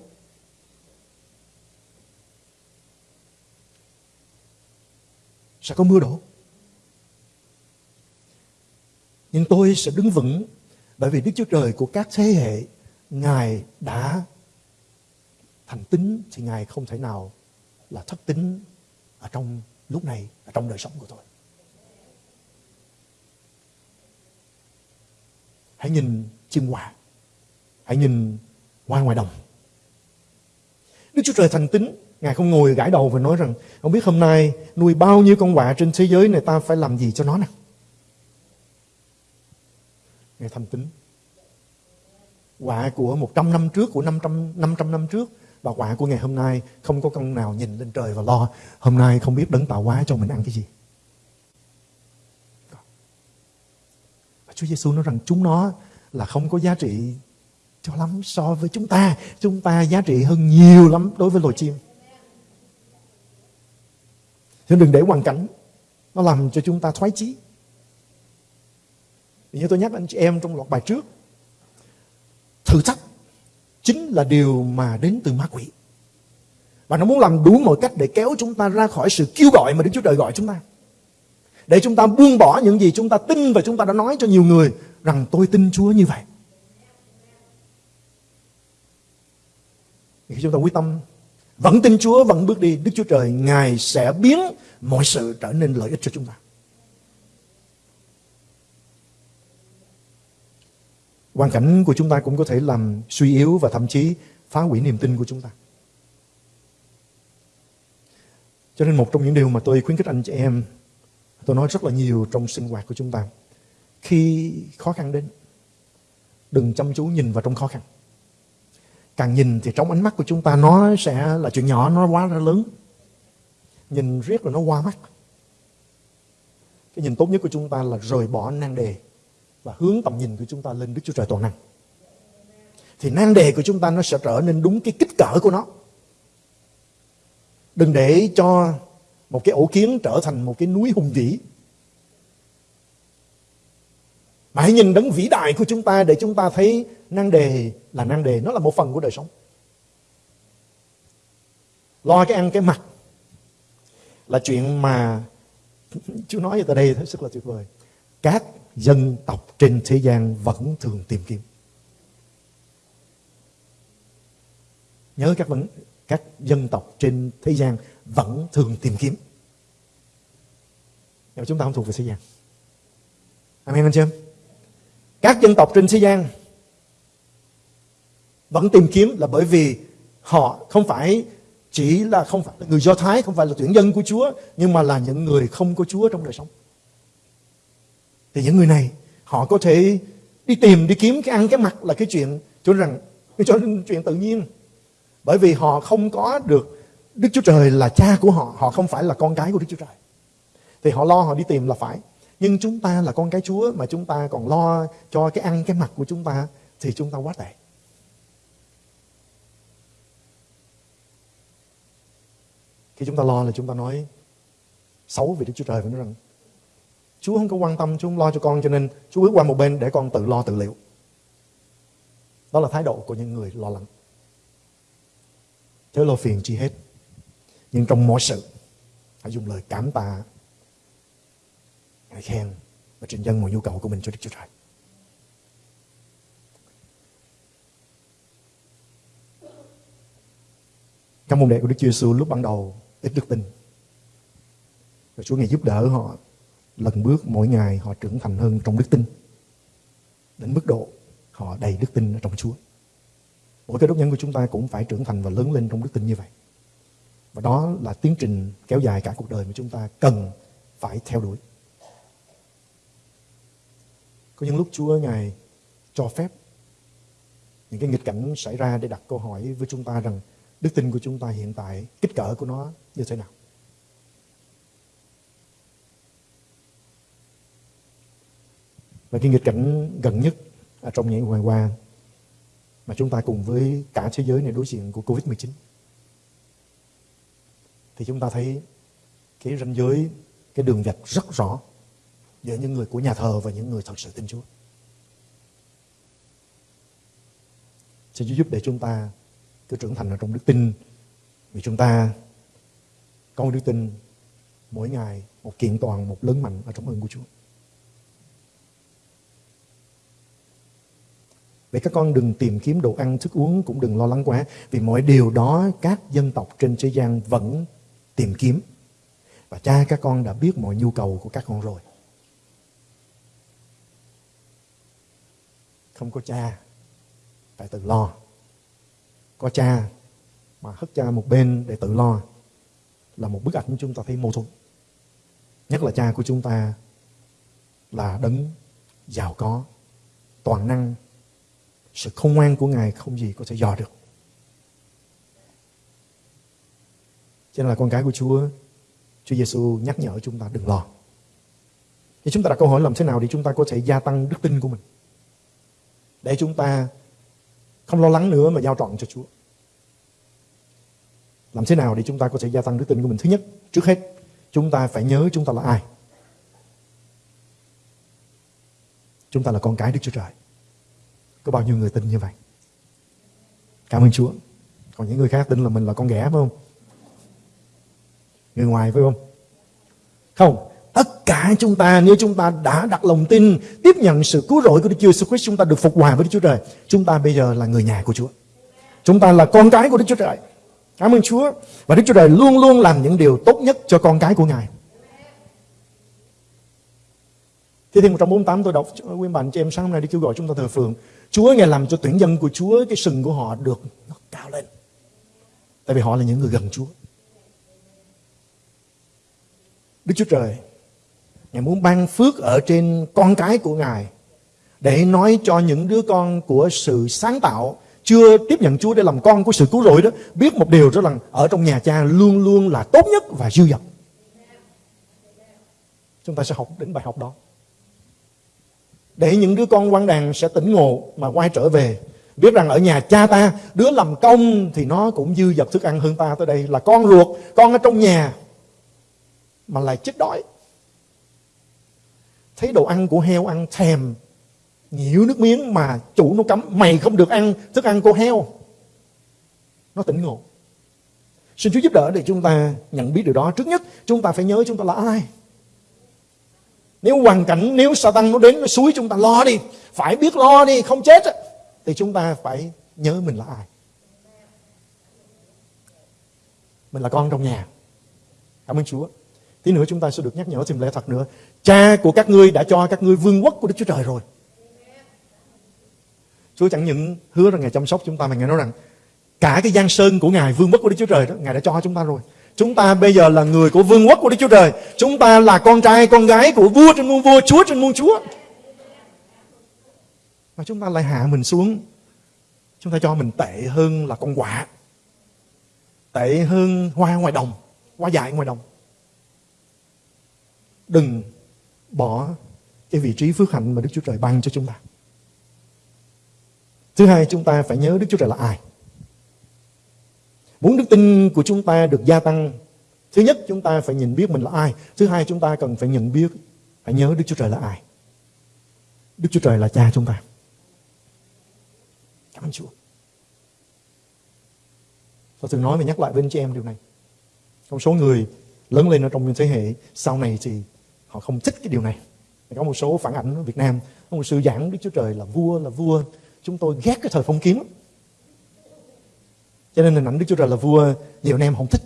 sẽ có mưa đổ. Nhưng tôi sẽ đứng vững bởi vì Đức Chúa Trời của các thế hệ Ngài đã thành tính thì Ngài không thể nào là thất tính ở trong lúc này, ở trong đời sống của tôi. Hãy nhìn chim hòa. Hãy nhìn hoa ngoài đồng. Đức Chúa Trời thành tính. Ngài không ngồi gãi đầu và nói rằng Không biết hôm nay nuôi bao nhiêu con quạ trên thế giới này ta phải làm gì cho nó nè. Ngài thành tính. Quạ của 100 năm trước, của 500, 500 năm trước và quạ của ngày hôm nay không có con nào nhìn lên trời và lo hôm nay không biết đấng tạo hóa cho mình ăn cái gì. Chúa Giêsu nói rằng chúng nó là không có giá trị cho lắm so với chúng ta. Chúng ta giá trị hơn nhiều lắm đối với loài chim. Thế đừng để hoàn cảnh nó làm cho chúng ta thoái chí. Vì như tôi nhắc anh chị em trong loạt bài trước, thử thách chính là điều mà đến từ ma quỷ. Và nó muốn làm đủ mọi cách để kéo chúng ta ra khỏi sự kêu gọi mà Đức Chúa Trời gọi chúng ta. Để chúng ta buông bỏ những gì chúng ta tin và chúng ta đã nói cho nhiều người rằng tôi tin Chúa như vậy. Khi chúng ta quyết tâm vẫn tin Chúa, vẫn bước đi, Đức Chúa Trời Ngài sẽ biến mọi sự trở nên lợi ích cho chúng ta. Hoàn cảnh của chúng ta cũng có thể làm suy yếu và thậm chí phá hủy niềm tin của chúng ta. Cho nên một trong những điều mà tôi khuyến khích anh chị em, tôi nói rất là nhiều trong sinh hoạt của chúng ta. Khi khó khăn đến, đừng chăm chú nhìn vào trong khó khăn. Càng nhìn thì trong ánh mắt của chúng ta nó sẽ là chuyện nhỏ, nó quá ra lớn. Nhìn riết rồi nó qua mắt. Cái nhìn tốt nhất của chúng ta là rời bỏ nan đề và hướng tầm nhìn của chúng ta lên Đức Chúa Trời toàn năng. Thì nan đề của chúng ta nó sẽ trở nên đúng cái kích cỡ của nó. Đừng để cho một cái ổ kiến trở thành một cái núi hùng vĩ. Mà hãy nhìn đấng vĩ đại của chúng ta để chúng ta thấy năng đề là năng đề, nó là một phần của đời sống. Lo cái ăn cái mặc là chuyện mà (laughs) Chúa nói ở đây thật rất là tuyệt vời. Các dân tộc trên thế gian vẫn thường tìm kiếm. Nhớ các vấn các dân tộc trên thế gian vẫn thường tìm kiếm. Nhưng mà chúng ta không thuộc về thế gian. Amen anh chị em? Các dân tộc trên thế gian vẫn tìm kiếm là bởi vì họ không phải chỉ là không phải là người Do Thái, không phải là tuyển dân của Chúa, nhưng mà là những người không có Chúa trong đời sống. Thì những người này họ có thể đi tìm, đi kiếm cái ăn cái mặc là cái chuyện cho rằng cho chuyện tự nhiên. Bởi vì họ không có được Đức Chúa Trời là cha của họ, họ không phải là con cái của Đức Chúa Trời. Thì họ lo họ đi tìm là phải. Nhưng chúng ta là con cái Chúa mà chúng ta còn lo cho cái ăn cái mặc của chúng ta thì chúng ta quá tệ. Khi chúng ta lo là chúng ta nói xấu về Đức Chúa Trời và nói rằng Chúa không có quan tâm, Chúa không lo cho con cho nên Chúa bước qua một bên để con tự lo tự liệu. Đó là thái độ của những người lo lắng. thế lo phiền chi hết. Nhưng trong mọi sự, hãy dùng lời cảm tạ ngợi khen và trình dân mọi nhu cầu của mình cho Đức Chúa Trời. Các môn đệ của Đức Chúa Giêsu lúc ban đầu, ít đức tin. Và Chúa Ngài giúp đỡ họ lần bước mỗi ngày họ trưởng thành hơn trong đức tin. Đến mức độ họ đầy đức tin ở trong Chúa. Mỗi cái đốc nhân của chúng ta cũng phải trưởng thành và lớn lên trong đức tin như vậy. Và đó là tiến trình kéo dài cả cuộc đời mà chúng ta cần phải theo đuổi. Có những lúc Chúa Ngài cho phép những cái nghịch cảnh xảy ra để đặt câu hỏi với chúng ta rằng đức tin của chúng ta hiện tại, kích cỡ của nó như thế nào. Và cái nghịch cảnh gần nhất ở trong những ngày qua mà chúng ta cùng với cả thế giới này đối diện của Covid-19 thì chúng ta thấy cái ranh giới, cái đường vạch rất rõ giữa những người của nhà thờ và những người thật sự tin Chúa. Xin Chúa giúp để chúng ta cứ trưởng thành ở trong đức tin vì chúng ta có đức tin mỗi ngày một kiện toàn, một lớn mạnh ở trong ơn của Chúa. Vậy các con đừng tìm kiếm đồ ăn, thức uống cũng đừng lo lắng quá vì mọi điều đó các dân tộc trên thế gian vẫn tìm kiếm. Và cha các con đã biết mọi nhu cầu của các con rồi. Không có cha, phải tự lo. Có cha mà hất cha một bên để tự lo là một bức ảnh chúng ta thấy mâu thuẫn. Nhất là cha của chúng ta là đấng giàu có, toàn năng, sự không ngoan của Ngài không gì có thể dò được. Cho nên là con cái của Chúa, Chúa Giêsu nhắc nhở chúng ta đừng lo. Thì chúng ta đặt câu hỏi làm thế nào để chúng ta có thể gia tăng đức tin của mình. Để chúng ta không lo lắng nữa mà giao trọn cho Chúa. Làm thế nào để chúng ta có thể gia tăng đức tin của mình? Thứ nhất, trước hết, chúng ta phải nhớ chúng ta là ai. Chúng ta là con cái Đức Chúa Trời. Có bao nhiêu người tin như vậy? Cảm ơn Chúa. Còn những người khác tin là mình là con ghẻ phải không? Người ngoài phải không? Không. Cả chúng ta, nếu chúng ta đã đặt lòng tin, tiếp nhận sự cứu rỗi của Đức Chúa Jesus Christ, chúng ta được phục hòa với Đức Chúa Trời. Chúng ta bây giờ là người nhà của Chúa. Chúng ta là con cái của Đức Chúa Trời. Cảm ơn Chúa. Và Đức Chúa Trời luôn luôn làm những điều tốt nhất cho con cái của Ngài. Thi Thiên 148 tôi đọc quý bản cho em sáng hôm nay đi kêu gọi chúng ta thờ phượng. Chúa, Ngài làm cho tuyển dân của Chúa, cái sừng của họ được nó cao lên. Tại vì họ là những người gần Chúa. Đức Chúa Trời Ngài muốn ban phước ở trên con cái của Ngài để nói cho những đứa con của sự sáng tạo chưa tiếp nhận Chúa để làm con của sự cứu rỗi đó biết một điều đó là ở trong nhà cha luôn luôn là tốt nhất và dư dật. Chúng ta sẽ học đến bài học đó. Để những đứa con quan đàn sẽ tỉnh ngộ mà quay trở về, biết rằng ở nhà cha ta, đứa làm công thì nó cũng dư dật thức ăn hơn ta tới đây là con ruột, con ở trong nhà mà lại chết đói thấy đồ ăn của heo ăn thèm nhiễu nước miếng mà chủ nó cấm, mày không được ăn, thức ăn của heo. Nó tỉnh ngộ. Xin chúa giúp đỡ để chúng ta nhận biết điều đó. Trước nhất, chúng ta phải nhớ chúng ta là ai. Nếu hoàn cảnh, nếu Satan nó đến, nó suối chúng ta lo đi. Phải biết lo đi, không chết thì chúng ta phải nhớ mình là ai. Mình là con trong nhà. Cảm ơn Chúa. Tí nữa chúng ta sẽ được nhắc nhở thêm lẽ thật nữa. Cha của các ngươi đã cho các ngươi vương quốc của Đức Chúa Trời rồi. Chúa chẳng những hứa rằng Ngài chăm sóc chúng ta mà Ngài nói rằng cả cái giang sơn của Ngài vương quốc của Đức Chúa Trời đó Ngài đã cho chúng ta rồi. Chúng ta bây giờ là người của vương quốc của Đức Chúa Trời. Chúng ta là con trai, con gái của vua trên muôn vua, chúa trên muôn chúa. Mà chúng ta lại hạ mình xuống. Chúng ta cho mình tệ hơn là con quả, Tệ hơn hoa ngoài đồng, hoa dại ngoài đồng đừng bỏ cái vị trí phước hạnh mà Đức Chúa Trời ban cho chúng ta. Thứ hai, chúng ta phải nhớ Đức Chúa Trời là ai. Muốn đức tin của chúng ta được gia tăng, thứ nhất chúng ta phải nhìn biết mình là ai. Thứ hai, chúng ta cần phải nhận biết, phải nhớ Đức Chúa Trời là ai. Đức Chúa Trời là cha chúng ta. Cảm ơn Chúa. Tôi thường nói và nhắc lại với anh chị em điều này. Trong số người lớn lên ở trong thế hệ sau này thì họ không thích cái điều này. Có một số phản ảnh ở Việt Nam, có một sư giảng Đức Chúa Trời là vua là vua. Chúng tôi ghét cái thời phong kiến cho nên hình ảnh Đức Chúa Trời là vua, nhiều anh em không thích.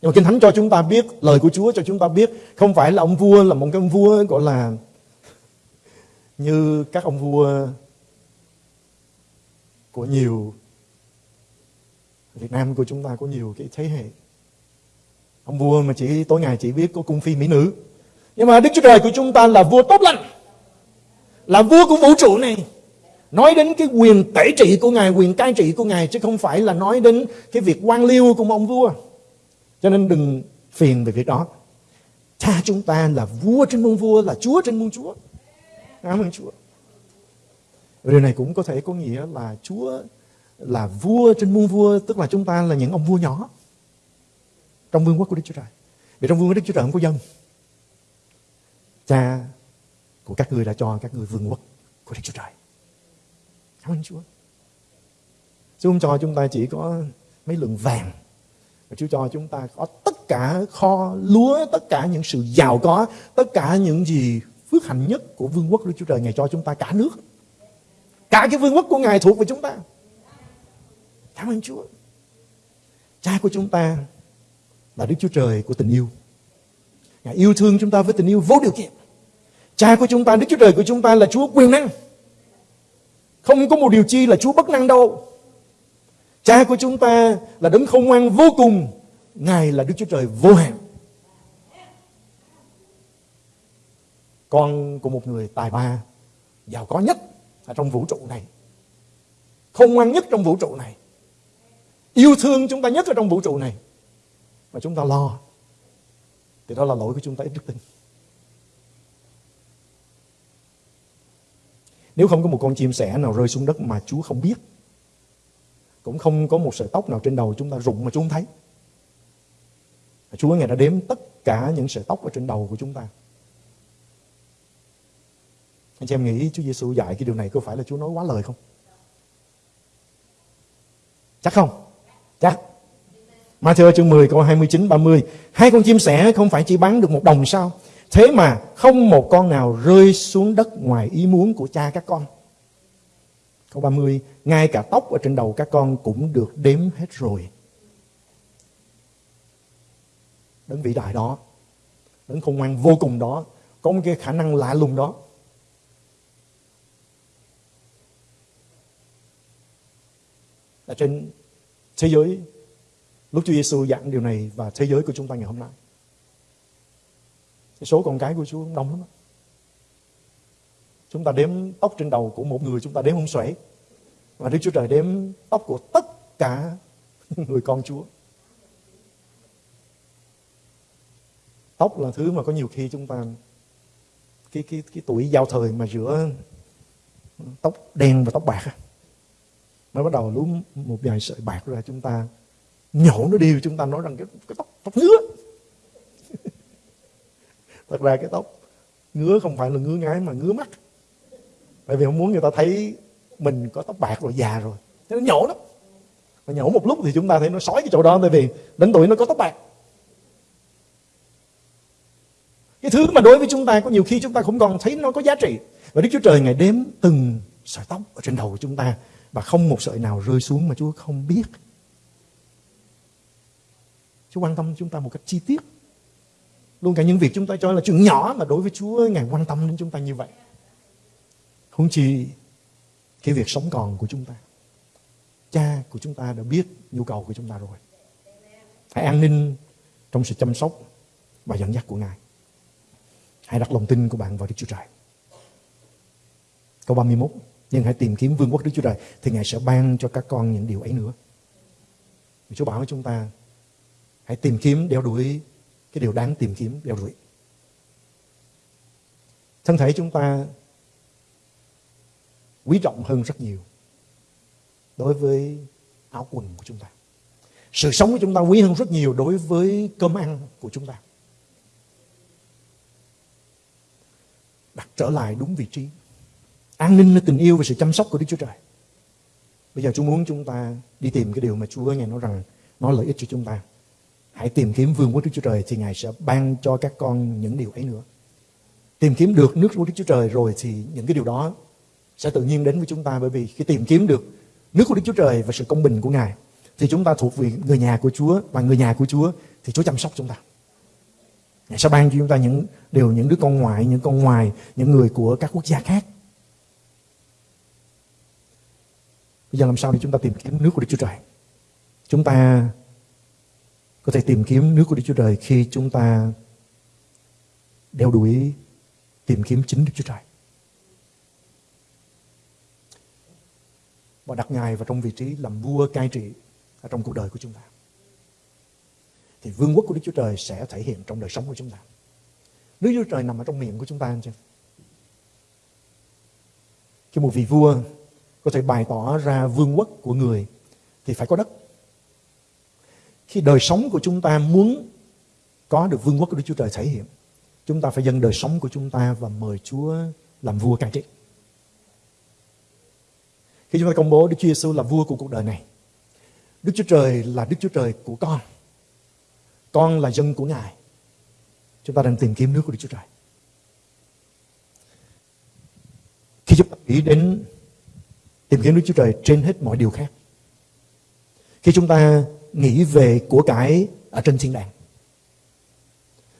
Nhưng mà Kinh Thánh cho chúng ta biết, lời của Chúa cho chúng ta biết, không phải là ông vua là một cái ông vua, gọi là như các ông vua của nhiều, Việt Nam của chúng ta có nhiều cái thế hệ. Ông vua mà chỉ, tối ngày chỉ biết có cung phi mỹ nữ nhưng mà Đức Chúa Trời của chúng ta là vua tốt lành, là vua của vũ trụ này. Nói đến cái quyền tể trị của ngài, quyền cai trị của ngài, chứ không phải là nói đến cái việc quan liêu của ông vua. Cho nên đừng phiền về việc đó. Cha chúng ta là vua trên muôn vua, là chúa trên muôn chúa. Cảm ơn chúa. Điều này cũng có thể có nghĩa là chúa là vua trên muôn vua, tức là chúng ta là những ông vua nhỏ trong vương quốc của đức chúa trời. Vì trong vương quốc đức chúa trời không có dân cha của các người đã cho các người vương quốc của đức chúa trời Cảm ơn Chúa. Chúa không cho chúng ta chỉ có mấy lượng vàng. Mà Chúa cho chúng ta có tất cả kho lúa, tất cả những sự giàu có, tất cả những gì phước hạnh nhất của vương quốc Đức Chúa Trời. Ngài cho chúng ta cả nước. Cả cái vương quốc của Ngài thuộc về chúng ta. Cảm ơn Chúa. Cha của chúng ta là Đức Chúa Trời của tình yêu. Ngài yêu thương chúng ta với tình yêu vô điều kiện. Cha của chúng ta, Đức Chúa Trời của chúng ta là Chúa quyền năng. Không có một điều chi là Chúa bất năng đâu. Cha của chúng ta là đấng không ngoan vô cùng. Ngài là Đức Chúa Trời vô hạn. Con của một người tài ba, giàu có nhất ở trong vũ trụ này. Không ngoan nhất trong vũ trụ này. Yêu thương chúng ta nhất ở trong vũ trụ này. Mà chúng ta lo. Thì đó là lỗi của chúng ta, ít đức tin. Nếu không có một con chim sẻ nào rơi xuống đất mà Chúa không biết, Cũng không có một sợi tóc nào trên đầu chúng ta rụng mà Chúa không thấy Chúa Ngài đã đếm tất cả những sợi tóc ở trên đầu của chúng ta Anh chị em nghĩ Chúa Giêsu dạy cái điều này có phải là Chúa nói quá lời không? Chắc không? Chắc Matthew chương 10 câu 29 30 Hai con chim sẻ không phải chỉ bán được một đồng sao Thế mà không một con nào rơi xuống đất ngoài ý muốn của cha các con. Câu 30, ngay cả tóc ở trên đầu các con cũng được đếm hết rồi. Đấng vĩ đại đó, đấng khôn ngoan vô cùng đó, có một cái khả năng lạ lùng đó. Ở trên thế giới, lúc Chúa Giêsu dặn điều này và thế giới của chúng ta ngày hôm nay cái số con cái của Chúa đông lắm. Chúng ta đếm tóc trên đầu của một người, chúng ta đếm không xuể. Và Đức Chúa Trời đếm tóc của tất cả (laughs) người con Chúa. Tóc là thứ mà có nhiều khi chúng ta, cái cái cái tuổi giao thời mà giữa tóc đen và tóc bạc mới bắt đầu lúm một vài sợi bạc ra, chúng ta nhổ nó đi chúng ta nói rằng cái, cái tóc tóc ngứa. (laughs) Thật ra cái tóc ngứa không phải là ngứa ngái mà ngứa mắt. Tại vì không muốn người ta thấy mình có tóc bạc rồi già rồi. Thế nó nhổ lắm. Mà nhổ một lúc thì chúng ta thấy nó sói cái chỗ đó tại vì đến tuổi nó có tóc bạc. Cái thứ mà đối với chúng ta có nhiều khi chúng ta không còn thấy nó có giá trị. Và Đức Chúa Trời ngày đếm từng sợi tóc ở trên đầu của chúng ta và không một sợi nào rơi xuống mà Chúa không biết. Chúa quan tâm chúng ta một cách chi tiết Luôn cả những việc chúng ta cho là chuyện nhỏ mà đối với Chúa, Ngài quan tâm đến chúng ta như vậy. Không chỉ cái việc sống còn của chúng ta. Cha của chúng ta đã biết nhu cầu của chúng ta rồi. Hãy an ninh trong sự chăm sóc và dẫn dắt của Ngài. Hãy đặt lòng tin của bạn vào Đức Chúa Trời. Câu 31 Nhưng hãy tìm kiếm vương quốc Đức Chúa Trời, Thì Ngài sẽ ban cho các con những điều ấy nữa Chúa bảo với chúng ta Hãy tìm kiếm đeo đuổi cái điều đáng tìm kiếm đeo đuổi. Thân thể chúng ta quý trọng hơn rất nhiều đối với áo quần của chúng ta. Sự sống của chúng ta quý hơn rất nhiều đối với cơm ăn của chúng ta. Đặt trở lại đúng vị trí. An ninh là tình yêu và sự chăm sóc của Đức Chúa Trời. Bây giờ Chúa muốn chúng ta đi tìm cái điều mà Chúa Ngài nói rằng nó lợi ích cho chúng ta. Hãy tìm kiếm vương quốc Đức Chúa Trời thì Ngài sẽ ban cho các con những điều ấy nữa. tìm kiếm được nước của Đức Chúa Trời rồi thì những cái điều đó sẽ tự nhiên đến với chúng ta bởi vì khi tìm kiếm được nước của Đức Chúa Trời và sự công bình của Ngài thì chúng ta thuộc về người nhà của Chúa và người nhà của Chúa thì Chúa chăm sóc chúng ta. Ngài sẽ ban cho chúng ta những điều những đứa con ngoại, những con ngoài, những người của các quốc gia khác. Bây giờ làm sao để chúng ta tìm kiếm nước của Đức Chúa Trời? Chúng ta có thể tìm kiếm nước của Đức Chúa Trời khi chúng ta đeo đuổi, tìm kiếm chính Đức Chúa Trời. Và đặt Ngài vào trong vị trí làm vua cai trị ở trong cuộc đời của chúng ta. Thì vương quốc của Đức Chúa Trời sẽ thể hiện trong đời sống của chúng ta. nước Chúa Trời nằm ở trong miệng của chúng ta, anh chị. Khi một vị vua có thể bày tỏ ra vương quốc của người, thì phải có đất. Khi đời sống của chúng ta muốn có được vương quốc của Đức Chúa Trời thể hiện, chúng ta phải dâng đời sống của chúng ta và mời Chúa làm vua cai trị. Khi chúng ta công bố Đức Chúa Giêsu là vua của cuộc đời này, Đức Chúa Trời là Đức Chúa Trời của con. Con là dân của Ngài. Chúng ta đang tìm kiếm nước của Đức Chúa Trời. Khi chúng ta nghĩ đến tìm kiếm Đức Chúa Trời trên hết mọi điều khác. Khi chúng ta nghĩ về của cải ở trên thiên đàng.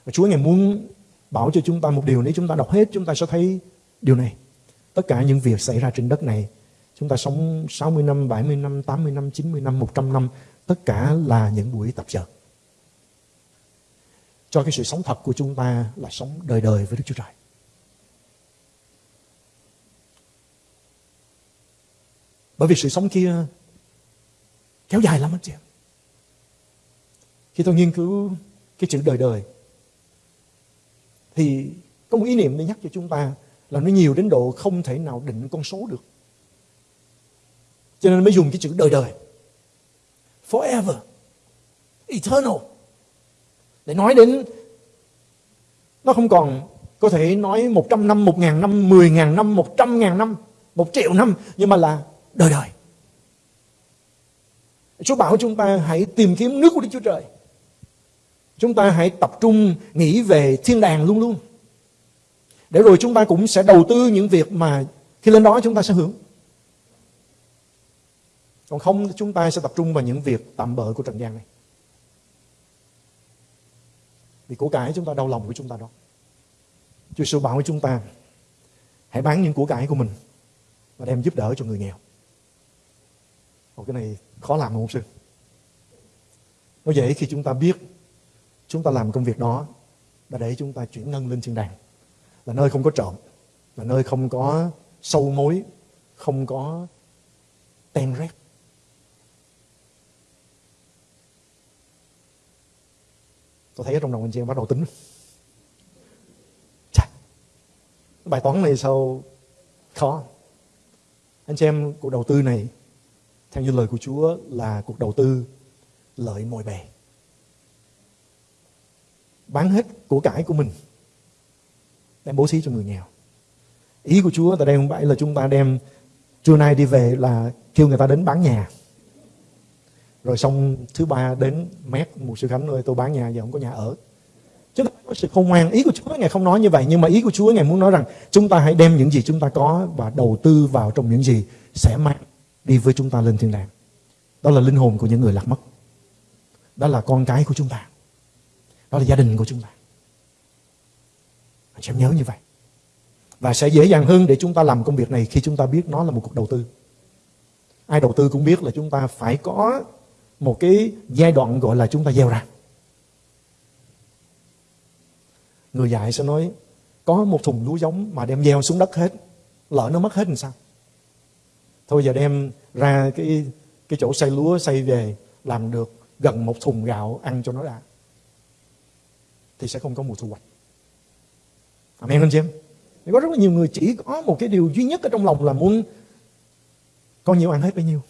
Và Chúa Ngài muốn bảo cho chúng ta một điều nếu chúng ta đọc hết chúng ta sẽ thấy điều này. Tất cả những việc xảy ra trên đất này Chúng ta sống 60 năm, 70 năm, 80 năm, 90 năm, 100 năm Tất cả là những buổi tập chợt. Cho cái sự sống thật của chúng ta là sống đời đời với Đức Chúa Trời Bởi vì sự sống kia kéo dài lắm anh chị khi tôi nghiên cứu cái chữ đời đời Thì có một ý niệm để nhắc cho chúng ta Là nó nhiều đến độ không thể nào định con số được cho nên mới dùng cái chữ đời đời forever eternal để nói đến nó không còn có thể nói 100 năm, 1 ngàn năm, 10 ngàn năm, 100 ngàn năm, 1 triệu năm nhưng mà là đời đời. Chúa bảo chúng ta hãy tìm kiếm nước của Đức Chúa Trời. Chúng ta hãy tập trung nghĩ về thiên đàng luôn luôn. Để rồi chúng ta cũng sẽ đầu tư những việc mà khi lên đó chúng ta sẽ hưởng. Còn không chúng ta sẽ tập trung vào những việc tạm bợ của trần gian này. Vì của cải chúng ta đau lòng của chúng ta đó. Chúa Sư bảo với chúng ta hãy bán những của cải của mình và đem giúp đỡ cho người nghèo. Ồ, cái này khó làm không sư? Nó dễ khi chúng ta biết chúng ta làm công việc đó là để chúng ta chuyển ngân lên thiên đàng. Là nơi không có trộm, là nơi không có sâu mối, không có ten rét. tôi thấy ở trong đầu anh chị em bắt đầu tính Chà, bài toán này sao khó anh chị em cuộc đầu tư này theo như lời của Chúa là cuộc đầu tư lợi mọi bề bán hết của cải của mình, đem bố thí cho người nghèo. Ý của Chúa tại đây không phải là chúng ta đem trưa nay đi về là kêu người ta đến bán nhà. Rồi xong thứ ba đến mét một sư khánh ơi, tôi bán nhà, giờ không có nhà ở. Chúng ta có sự khôn ngoan. Ý của chúa, ngài không nói như vậy, nhưng mà ý của chúa, ngài muốn nói rằng chúng ta hãy đem những gì chúng ta có và đầu tư vào trong những gì sẽ mang đi với chúng ta lên thiên đàng. Đó là linh hồn của những người lạc mất. Đó là con cái của chúng ta đó là gia đình của chúng ta. Anh nhớ như vậy. Và sẽ dễ dàng hơn để chúng ta làm công việc này khi chúng ta biết nó là một cuộc đầu tư. Ai đầu tư cũng biết là chúng ta phải có một cái giai đoạn gọi là chúng ta gieo ra. Người dạy sẽ nói, có một thùng lúa giống mà đem gieo xuống đất hết, lỡ nó mất hết làm sao? Thôi giờ đem ra cái cái chỗ xây lúa xây về, làm được gần một thùng gạo ăn cho nó đã thì sẽ không có mùa thu hoạch amen anh chị em có rất là nhiều người chỉ có một cái điều duy nhất ở trong lòng là muốn có nhiều ăn hết bấy nhiêu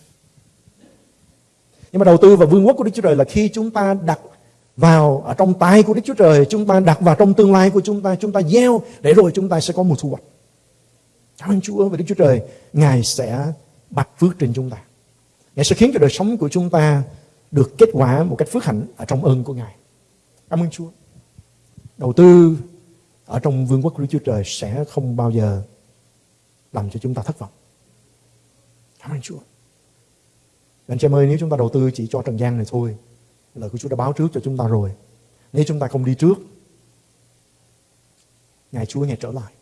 nhưng mà đầu tư vào vương quốc của Đức Chúa Trời là khi chúng ta đặt vào ở trong tay của Đức Chúa Trời, chúng ta đặt vào trong tương lai của chúng ta, chúng ta gieo để rồi chúng ta sẽ có một thu hoạch. Cảm ơn Chúa và Đức Chúa Trời, Ngài sẽ bạch phước trên chúng ta. Ngài sẽ khiến cho đời sống của chúng ta được kết quả một cách phước hạnh ở trong ơn của Ngài. Cảm ơn Chúa. Đầu tư ở trong vương quốc của Đức Chúa Trời sẽ không bao giờ làm cho chúng ta thất vọng. Cảm ơn Chúa. Anh chị em ơi, nếu chúng ta đầu tư chỉ cho trần gian này thôi, lời của Chúa đã báo trước cho chúng ta rồi. Nếu chúng ta không đi trước, Ngày Chúa Ngài trở lại.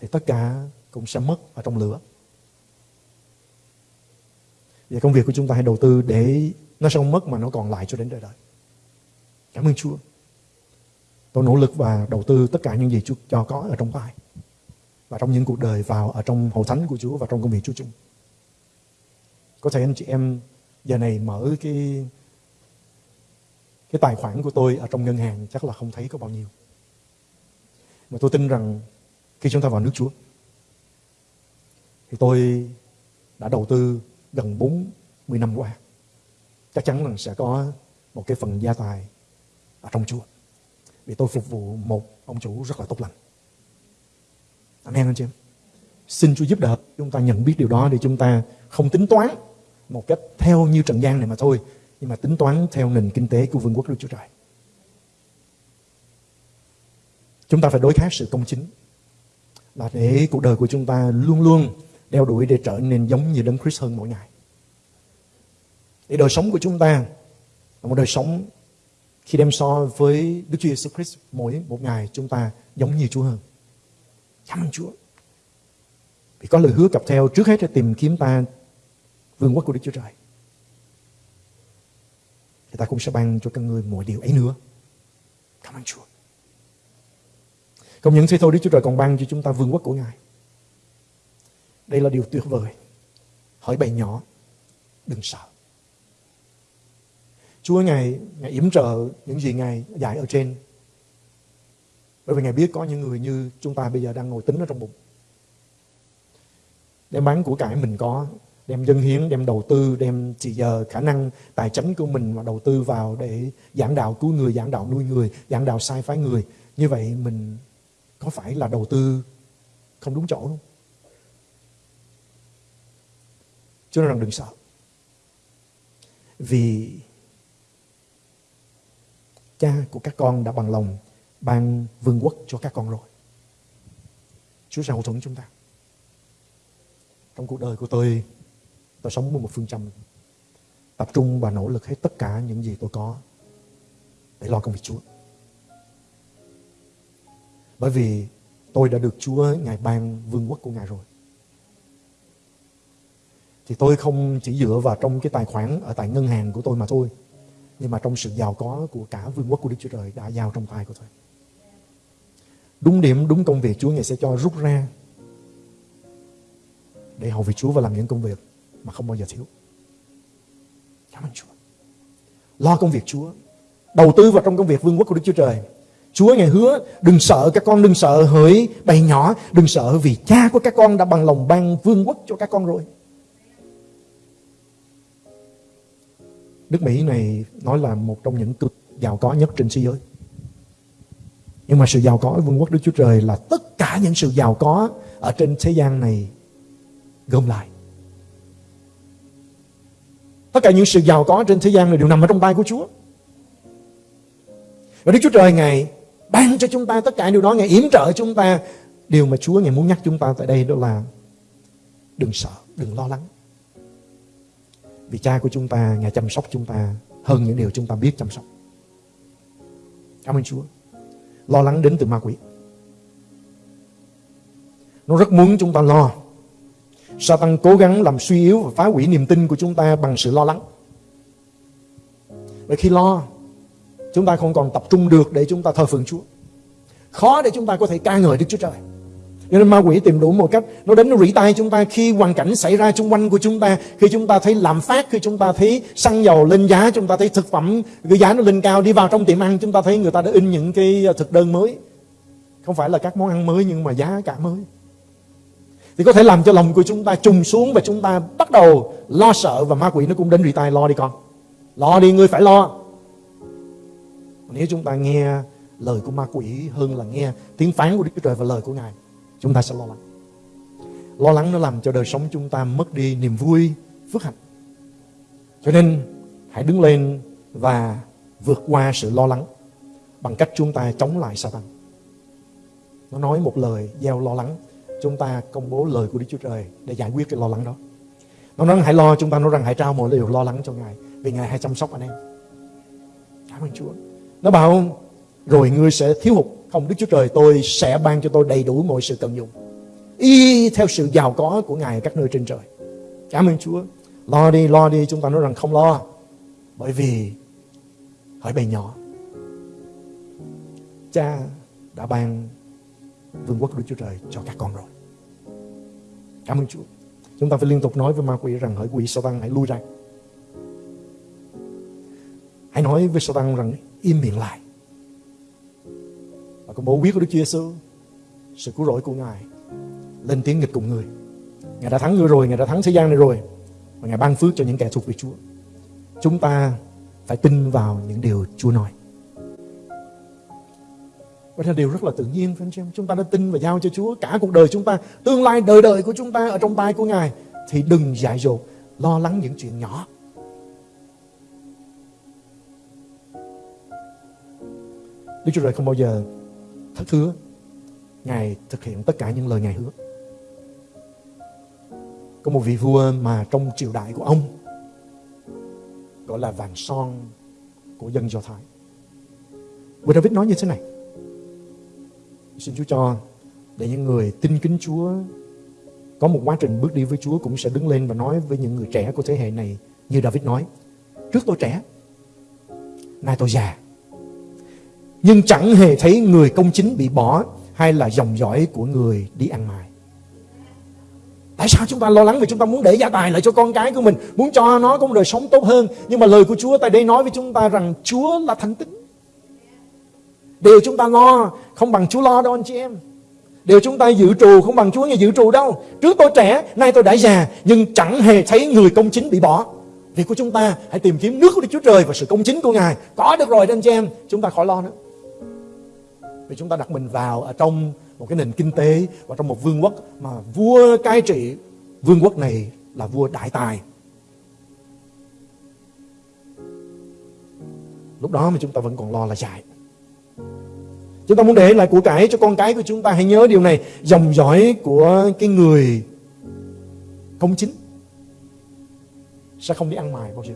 Thì tất cả cũng sẽ mất ở trong lửa. Vậy công việc của chúng ta hãy đầu tư để nó sẽ không mất mà nó còn lại cho đến đời đời. Cảm ơn Chúa. Tôi nỗ lực và đầu tư tất cả những gì Chúa cho có ở trong tay và trong những cuộc đời vào, ở trong hậu thánh của Chúa và trong công việc Chúa chung. Có thể anh chị em giờ này mở cái cái tài khoản của tôi ở trong ngân hàng chắc là không thấy có bao nhiêu. Mà tôi tin rằng khi chúng ta vào nước Chúa, thì tôi đã đầu tư gần 40 năm qua. Chắc chắn rằng sẽ có một cái phần gia tài ở trong Chúa. Vì tôi phục vụ một ông chủ rất là tốt lành. Amen anh chị em. Xin Chúa giúp đỡ, chúng ta nhận biết điều đó để chúng ta không tính toán một cách theo như trần gian này mà thôi, nhưng mà tính toán theo nền kinh tế của vương quốc Đức Chúa Trời. Chúng ta phải đối kháng sự công chính là để cuộc đời của chúng ta luôn luôn đeo đuổi để trở nên giống như Đấng Christ hơn mỗi ngày. Để đời sống của chúng ta là một đời sống khi đem so với Đức Chúa Giêsu Christ mỗi một ngày chúng ta giống như Chúa hơn. Cảm ơn Chúa. Vì có lời hứa cặp theo trước hết là tìm kiếm ta vương quốc của Đức Chúa Trời. Thì ta cũng sẽ ban cho các người mọi điều ấy nữa. Cảm ơn Chúa. Không những thế thôi Đức Chúa Trời còn ban cho chúng ta vương quốc của Ngài. Đây là điều tuyệt vời. Hỏi bài nhỏ, đừng sợ. Chúa Ngài, Ngài yểm trợ những gì Ngài dạy ở trên. Bởi vì Ngài biết có những người như chúng ta bây giờ đang ngồi tính ở trong bụng. Đem bán của cải mình có, đem dân hiến, đem đầu tư, đem chỉ giờ khả năng tài chính của mình mà đầu tư vào để giảng đạo cứu người, giảng đạo nuôi người, giảng đạo sai phái người. Như vậy mình có phải là đầu tư không đúng chỗ không? Chúa nói rằng đừng sợ. Vì cha của các con đã bằng lòng ban vương quốc cho các con rồi. Chúa sẽ hậu thuẫn chúng ta. Trong cuộc đời của tôi, tôi sống với một phương châm tập trung và nỗ lực hết tất cả những gì tôi có để lo công việc Chúa. Bởi vì tôi đã được Chúa Ngài ban vương quốc của Ngài rồi. Thì tôi không chỉ dựa vào trong cái tài khoản ở tại ngân hàng của tôi mà thôi. Nhưng mà trong sự giàu có của cả vương quốc của Đức Chúa Trời đã giao trong tay của tôi. Đúng điểm, đúng công việc Chúa Ngài sẽ cho rút ra để hầu việc Chúa và làm những công việc mà không bao giờ thiếu. Cảm ơn Chúa. Lo công việc Chúa. Đầu tư vào trong công việc vương quốc của Đức Chúa Trời. Chúa Ngài hứa đừng sợ các con đừng sợ hỡi bầy nhỏ đừng sợ vì cha của các con đã bằng lòng ban vương quốc cho các con rồi. Nước Mỹ này nói là một trong những cực giàu có nhất trên thế giới. Nhưng mà sự giàu có vương quốc Đức Chúa Trời là tất cả những sự giàu có ở trên thế gian này gom lại. Tất cả những sự giàu có trên thế gian này đều nằm ở trong tay của Chúa. Và Đức Chúa Trời Ngài ban cho chúng ta tất cả điều đó, Ngài yểm trợ chúng ta. Điều mà Chúa Ngài muốn nhắc chúng ta tại đây đó là đừng sợ, đừng lo lắng. Vì cha của chúng ta, Ngài chăm sóc chúng ta hơn những điều chúng ta biết chăm sóc. Cảm ơn Chúa. Lo lắng đến từ ma quỷ. Nó rất muốn chúng ta lo. Satan cố gắng làm suy yếu và phá hủy niềm tin của chúng ta bằng sự lo lắng. Và khi lo, chúng ta không còn tập trung được để chúng ta thờ phượng Chúa. Khó để chúng ta có thể ca ngợi Đức Chúa Trời. Cho nên ma quỷ tìm đủ một cách. Nó đến nó rỉ tay chúng ta. Khi hoàn cảnh xảy ra xung quanh của chúng ta, Khi chúng ta thấy làm phát, Khi chúng ta thấy xăng dầu lên giá, Chúng ta thấy thực phẩm, cái giá nó lên cao, Đi vào trong tiệm ăn, chúng ta thấy người ta đã in những cái ờ, thực đơn mới. Không phải là các món ăn mới, nhưng mà giá cả mới. Thì có thể làm cho lòng của chúng ta trùng xuống và chúng ta bắt đầu lo sợ và ma quỷ nó cũng đến rỉ tay lo đi con. Lo đi ngươi phải lo. Nếu chúng ta nghe lời của ma quỷ hơn là nghe tiếng phán của Đức Chúa Trời và lời của Ngài chúng ta sẽ lo lắng lo lắng nó làm cho đời sống chúng ta mất đi niềm vui phước hạnh cho nên hãy đứng lên và vượt qua sự lo lắng bằng cách chúng ta chống lại Satan. Nó nói một lời gieo lo lắng, chúng ta công bố lời của Đức Chúa Trời để giải quyết cái lo lắng đó. Nó nói hãy lo, chúng ta nói rằng hãy trao mọi điều lo lắng cho Ngài vì Ngài hay chăm sóc anh em. Cảm ơn Chúa. Nó bảo rồi ngươi sẽ thiếu hụt. Không, Đức Chúa Trời tôi sẽ ban cho tôi đầy đủ mọi sự cần dùng. Y theo sự giàu có của Ngài ở các nơi trên trời. Cảm ơn Chúa. Lo đi, lo đi. Chúng ta nói rằng không lo. Bởi vì hỏi bầy nhỏ. Cha đã ban vương quốc Đức Chúa Trời cho các con rồi. Cảm ơn Chúa. Chúng ta phải liên tục nói với ma quỷ rằng hỡi quỷ sao tăng hãy lui ra. Hãy nói với sao tăng rằng im miệng lại. Và công bố quyết của Đức Chúa Giêsu sự cứu rỗi của Ngài lên tiếng nghịch cùng người. Ngài đã thắng người rồi, Ngài đã thắng thế gian này rồi. Và Ngài ban phước cho những kẻ thuộc về Chúa. Chúng ta phải tin vào những điều Chúa nói. Và là điều rất là tự nhiên phải không? Chúng ta đã tin và giao cho Chúa cả cuộc đời chúng ta, tương lai đời đời của chúng ta ở trong tay của Ngài thì đừng dại dột lo lắng những chuyện nhỏ. Đức Chúa Trời không bao giờ thất hứa. Ngài thực hiện tất cả những lời Ngài hứa. Có một vị vua mà trong triều đại của ông gọi là vàng son của dân Do Thái. Vua David nói như thế này. Xin Chúa cho để những người tin kính Chúa có một quá trình bước đi với Chúa cũng sẽ đứng lên và nói với những người trẻ của thế hệ này như David nói. Trước tôi trẻ, nay tôi già. Nhưng chẳng hề thấy người công chính bị bỏ hay là dòng dõi của người đi ăn mài. Tại sao chúng ta lo lắng vì chúng ta muốn để gia tài lại cho con cái của mình, muốn cho nó có một đời sống tốt hơn. Nhưng mà lời của Chúa tại đây nói với chúng ta rằng Chúa là thánh tính. Điều chúng ta lo không bằng Chúa lo đâu anh chị em. Điều chúng ta dự trù không bằng Chúa nghe dự trù đâu. Trước tôi trẻ, nay tôi đã già, nhưng chẳng hề thấy người công chính bị bỏ. Việc của chúng ta hãy tìm kiếm nước của Đức Chúa Trời và sự công chính của Ngài. Có được rồi anh chị em, chúng ta khỏi lo nữa. Vì chúng ta đặt mình vào ở trong một cái nền kinh tế và trong một vương quốc mà vua cai trị, vương quốc này là vua đại tài. Lúc đó mà chúng ta vẫn còn lo là chạy. Chúng ta muốn để lại của cải cho con cái của chúng ta, Hãy nhớ điều này Dòng dõi của cái người công chính Sẽ không đi ăn mài bao giờ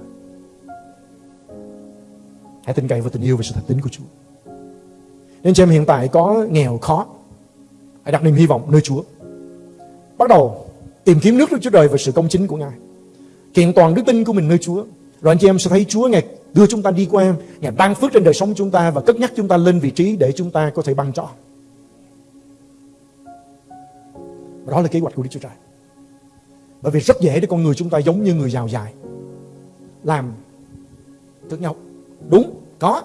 Hãy tin cậy vào tình yêu và sự thật tính của Chúa nên chị em hiện tại có nghèo khó Hãy đặt niềm hy vọng nơi Chúa Bắt đầu tìm kiếm nước Đức Chúa Trời và sự công chính của Ngài Kiện toàn đức tin của mình nơi Chúa Rồi anh chị em sẽ thấy Chúa Ngài đưa chúng ta đi qua Ngài ban phước trên đời sống chúng ta và cất nhắc chúng ta lên vị trí để chúng ta có thể ban cho. Và đó là kế hoạch của Đức Chúa Trời. Bởi vì rất dễ để con người chúng ta giống như người giàu dài. Làm thức nhau. Đúng, có.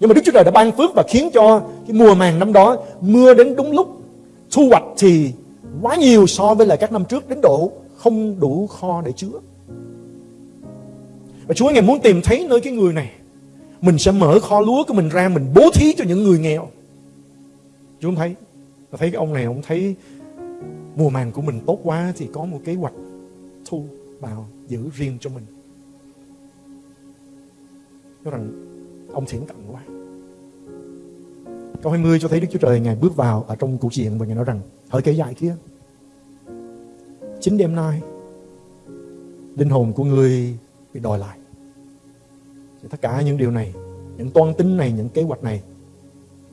Nhưng mà Đức Chúa Trời đã ban phước và khiến cho cái mùa màng năm đó mưa đến đúng lúc. Thu hoạch thì quá nhiều so với lại các năm trước, đến độ không đủ kho để chứa. Và Chúa Ngài muốn tìm thấy nơi cái người này, Mình sẽ mở kho lúa của mình ra, Mình bố thí cho những người nghèo Chúa không thấy thấy cái ông này ông thấy Mùa màng của mình tốt quá Thì có một kế hoạch thu vào giữ riêng cho mình Nói rằng, Ông thiển cận quá Câu 20 cho thấy Đức Chúa Trời Ngài bước vào ở trong cuộc diện Và Ngài nói rằng, Hỡi kẻ dại kia, Chính đêm nay, Linh hồn của người bị đòi lại. Thì tất cả những điều này, những toan tính này, những kế hoạch này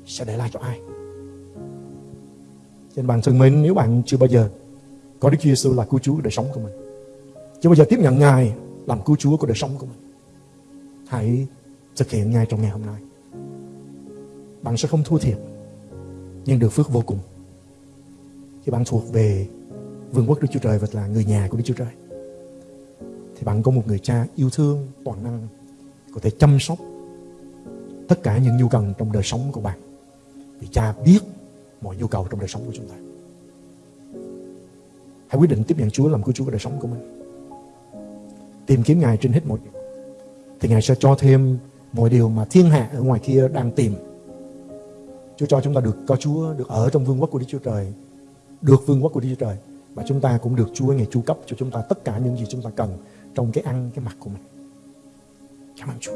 sẽ để lại cho ai? Trên bàn thân mến, nếu bạn chưa bao giờ có Đức Chúa Giêsu là cứu Chúa đời sống của mình, chưa bao giờ tiếp nhận Ngài làm cứu Chúa của đời sống của mình, hãy thực hiện ngay trong ngày hôm nay bạn sẽ không thua thiệt, nhưng được phước vô cùng. Khi bạn thuộc về vương quốc Đức Chúa Trời và là người nhà của Đức Chúa Trời, thì bạn có một người cha yêu thương, toàn năng, có thể chăm sóc tất cả những nhu cầu trong đời sống của bạn, vì cha biết mọi nhu cầu trong đời sống của chúng ta. Hãy quyết định tiếp nhận Chúa làm cứu Chúa của đời sống của mình. Tìm kiếm Ngài trên hết mọi điều, thì Ngài sẽ cho thêm mọi điều mà thiên hạ ở ngoài kia đang tìm. Chúa cho chúng ta được có Chúa được ở trong vương quốc của Đức Chúa Trời được vương quốc của Đức Chúa Trời và chúng ta cũng được Chúa ngày chu cấp cho chúng ta tất cả những gì chúng ta cần trong cái ăn cái mặc của mình Cảm ơn Chúa.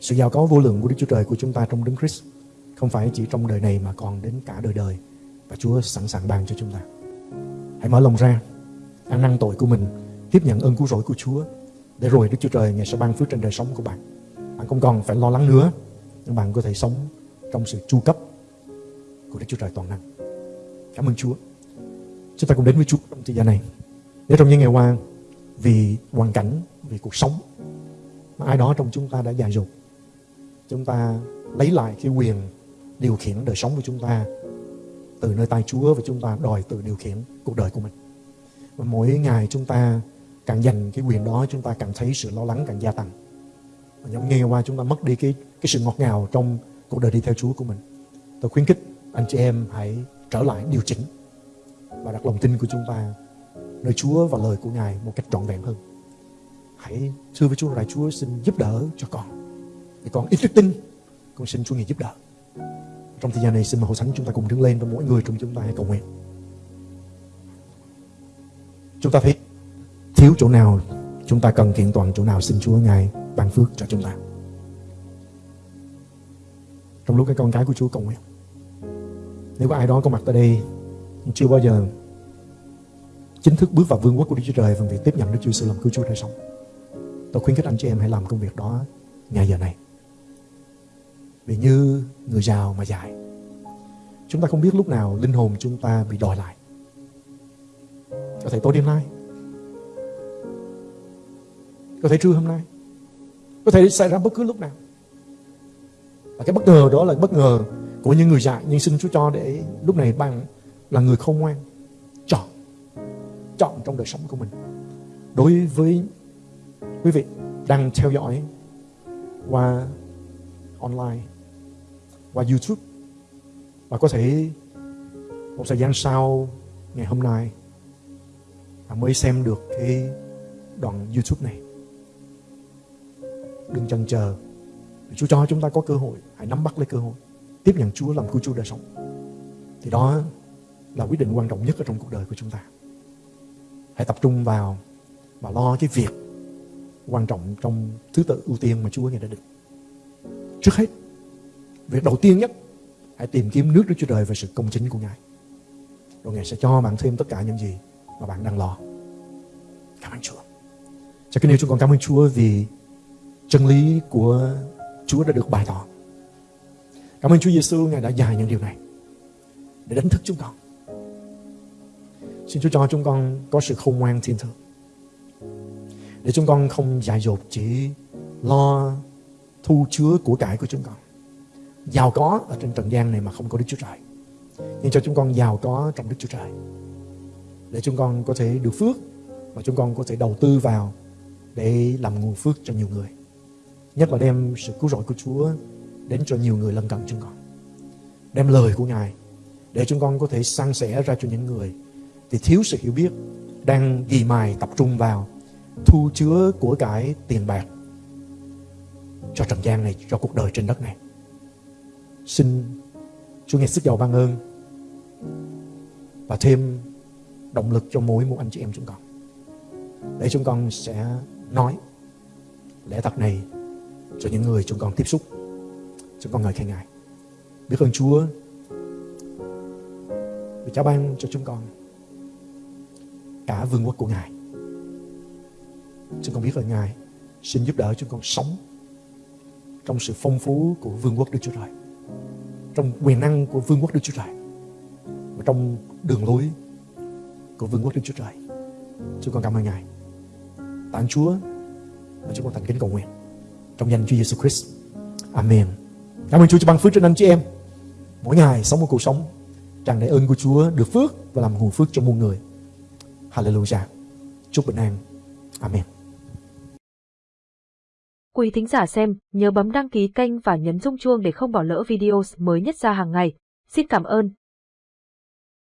Sự giàu có vô lượng của Đức Chúa Trời của chúng ta trong Đấng Christ không phải chỉ trong đời này mà còn đến cả đời đời và Chúa sẵn sàng ban cho chúng ta. Hãy mở lòng ra, ăn năn tội của mình, tiếp nhận ơn cứu rỗi của Chúa để rồi Đức Chúa Trời ngày sẽ ban phước trên đời sống của bạn. Bạn không còn phải lo lắng nữa, nhưng bạn có thể sống trong sự chu cấp của Đức Chúa Trời toàn năng. Cảm ơn Chúa. Chúng ta cùng đến với Chúa trong thời gian này. để trong những ngày qua vì hoàn cảnh, vì cuộc sống mà ai đó trong chúng ta đã dài dột, chúng ta lấy lại cái quyền điều khiển đời sống của chúng ta từ nơi tay Chúa và chúng ta đòi tự điều khiển cuộc đời của mình. Và mỗi ngày chúng ta càng dành cái quyền đó chúng ta càng thấy sự lo lắng càng gia tăng. Và những ngày qua chúng ta mất đi cái cái sự ngọt ngào trong cuộc đời đi theo Chúa của mình. Tôi khuyến khích anh chị em hãy trở lại điều chỉnh và đặt lòng tin của chúng ta nơi Chúa và lời của Ngài một cách trọn vẹn hơn. Hãy thưa với Chúa là Chúa xin giúp đỡ cho con. Để con ít đức tin, con xin Chúa Ngài giúp đỡ. Trong thời gian này xin mời hội thánh chúng ta cùng đứng lên và mỗi người trong chúng ta hãy cầu nguyện. Chúng ta thấy thiếu chỗ nào chúng ta cần kiện toàn chỗ nào xin Chúa Ngài ban phước cho chúng ta. Trong lúc cái con cái của Chúa cầu nguyện. Nếu có ai đó có mặt tại đây chưa bao giờ chính thức bước vào vương quốc của Đức Chúa Trời bằng việc tiếp nhận Đức Chúa Giêsu làm cứu Chúa đời sống. Tôi khuyến khích anh chị em hãy làm công việc đó ngay giờ này. Vì như người giàu mà dài chúng ta không biết lúc nào linh hồn chúng ta bị đòi lại. Có thể tối đêm nay, có thể trưa hôm nay, có thể xảy ra bất cứ lúc nào. Và cái bất ngờ đó là bất ngờ của những người dạy, nhưng xin Chúa cho để lúc này bạn là người không ngoan, chọn chọn trong đời sống của mình. Đối với quý vị đang theo dõi qua online, qua YouTube, và có thể một thời gian sau, ngày hôm nay, bạn mới xem được cái đoạn YouTube này. Đừng chần chờ. Chúa cho chúng ta có cơ hội hãy nắm bắt lấy cơ hội, tiếp nhận Chúa làm cứu Chúa đời sống. Thì đó là quyết định quan trọng nhất ở trong cuộc đời của chúng ta. Hãy tập trung vào và lo cái việc quan trọng trong thứ tự ưu tiên mà Chúa ngài đã định. Trước hết, việc đầu tiên nhất, hãy tìm kiếm nước Đức Chúa Trời và sự công chính của Ngài. Rồi Ngài sẽ cho bạn thêm tất cả những gì mà bạn đang lo. Cảm ơn Chúa. Cho cái điều chúng con cảm ơn Chúa vì chân lý của Chúa đã được bày tỏ cảm ơn Chúa Giêsu Ngài đã dạy những điều này để đánh thức chúng con Xin Chúa cho chúng con có sự khôn ngoan thiên thượng. Để chúng con không dại dột chỉ lo thu chứa của cải của chúng con. Giàu có ở trên trần gian này mà không có Đức Chúa Trời. Nhưng cho chúng con giàu có trong Đức Chúa Trời. Để chúng con có thể được phước và chúng con có thể đầu tư vào để làm nguồn phước cho nhiều người. Nhất là đem sự cứu rỗi của Chúa đến cho nhiều người lân cận chúng con. Đem lời của Ngài để chúng con có thể san sẻ ra cho những người thì thiếu sự hiểu biết đang ghi mài tập trung vào thu chứa của cải tiền bạc cho trần gian này, cho cuộc đời trên đất này. Xin Chúa nghe sức giàu ban ơn và thêm động lực cho mỗi một anh chị em chúng con. Để chúng con sẽ nói lẽ thật này cho những người chúng con tiếp xúc chúng con ngợi khen ngài biết ơn Chúa vì Cha ban cho chúng con cả vương quốc của Ngài. Chúng con biết ơn Ngài xin giúp đỡ chúng con sống trong sự phong phú của vương quốc Đức Chúa Trời. Trong quyền năng của vương quốc Đức Chúa Trời. Và trong đường lối của vương quốc Đức Chúa Trời. Chúng con cảm ơn Ngài. Tạ Chúa và chúng con thành kính cầu nguyện. Trong danh Chúa Giêsu Christ. Amen. Cảm ơn Chúa cho ban phước trên anh chị em. Mỗi ngày sống một cuộc sống tràn đầy ơn của Chúa được phước và làm nguồn phước cho muôn người. Hallelujah. Chúc bình an. Amen. Quý thính giả xem, nhớ bấm đăng ký kênh và nhấn rung chuông để không bỏ lỡ video mới nhất ra hàng ngày. Xin cảm ơn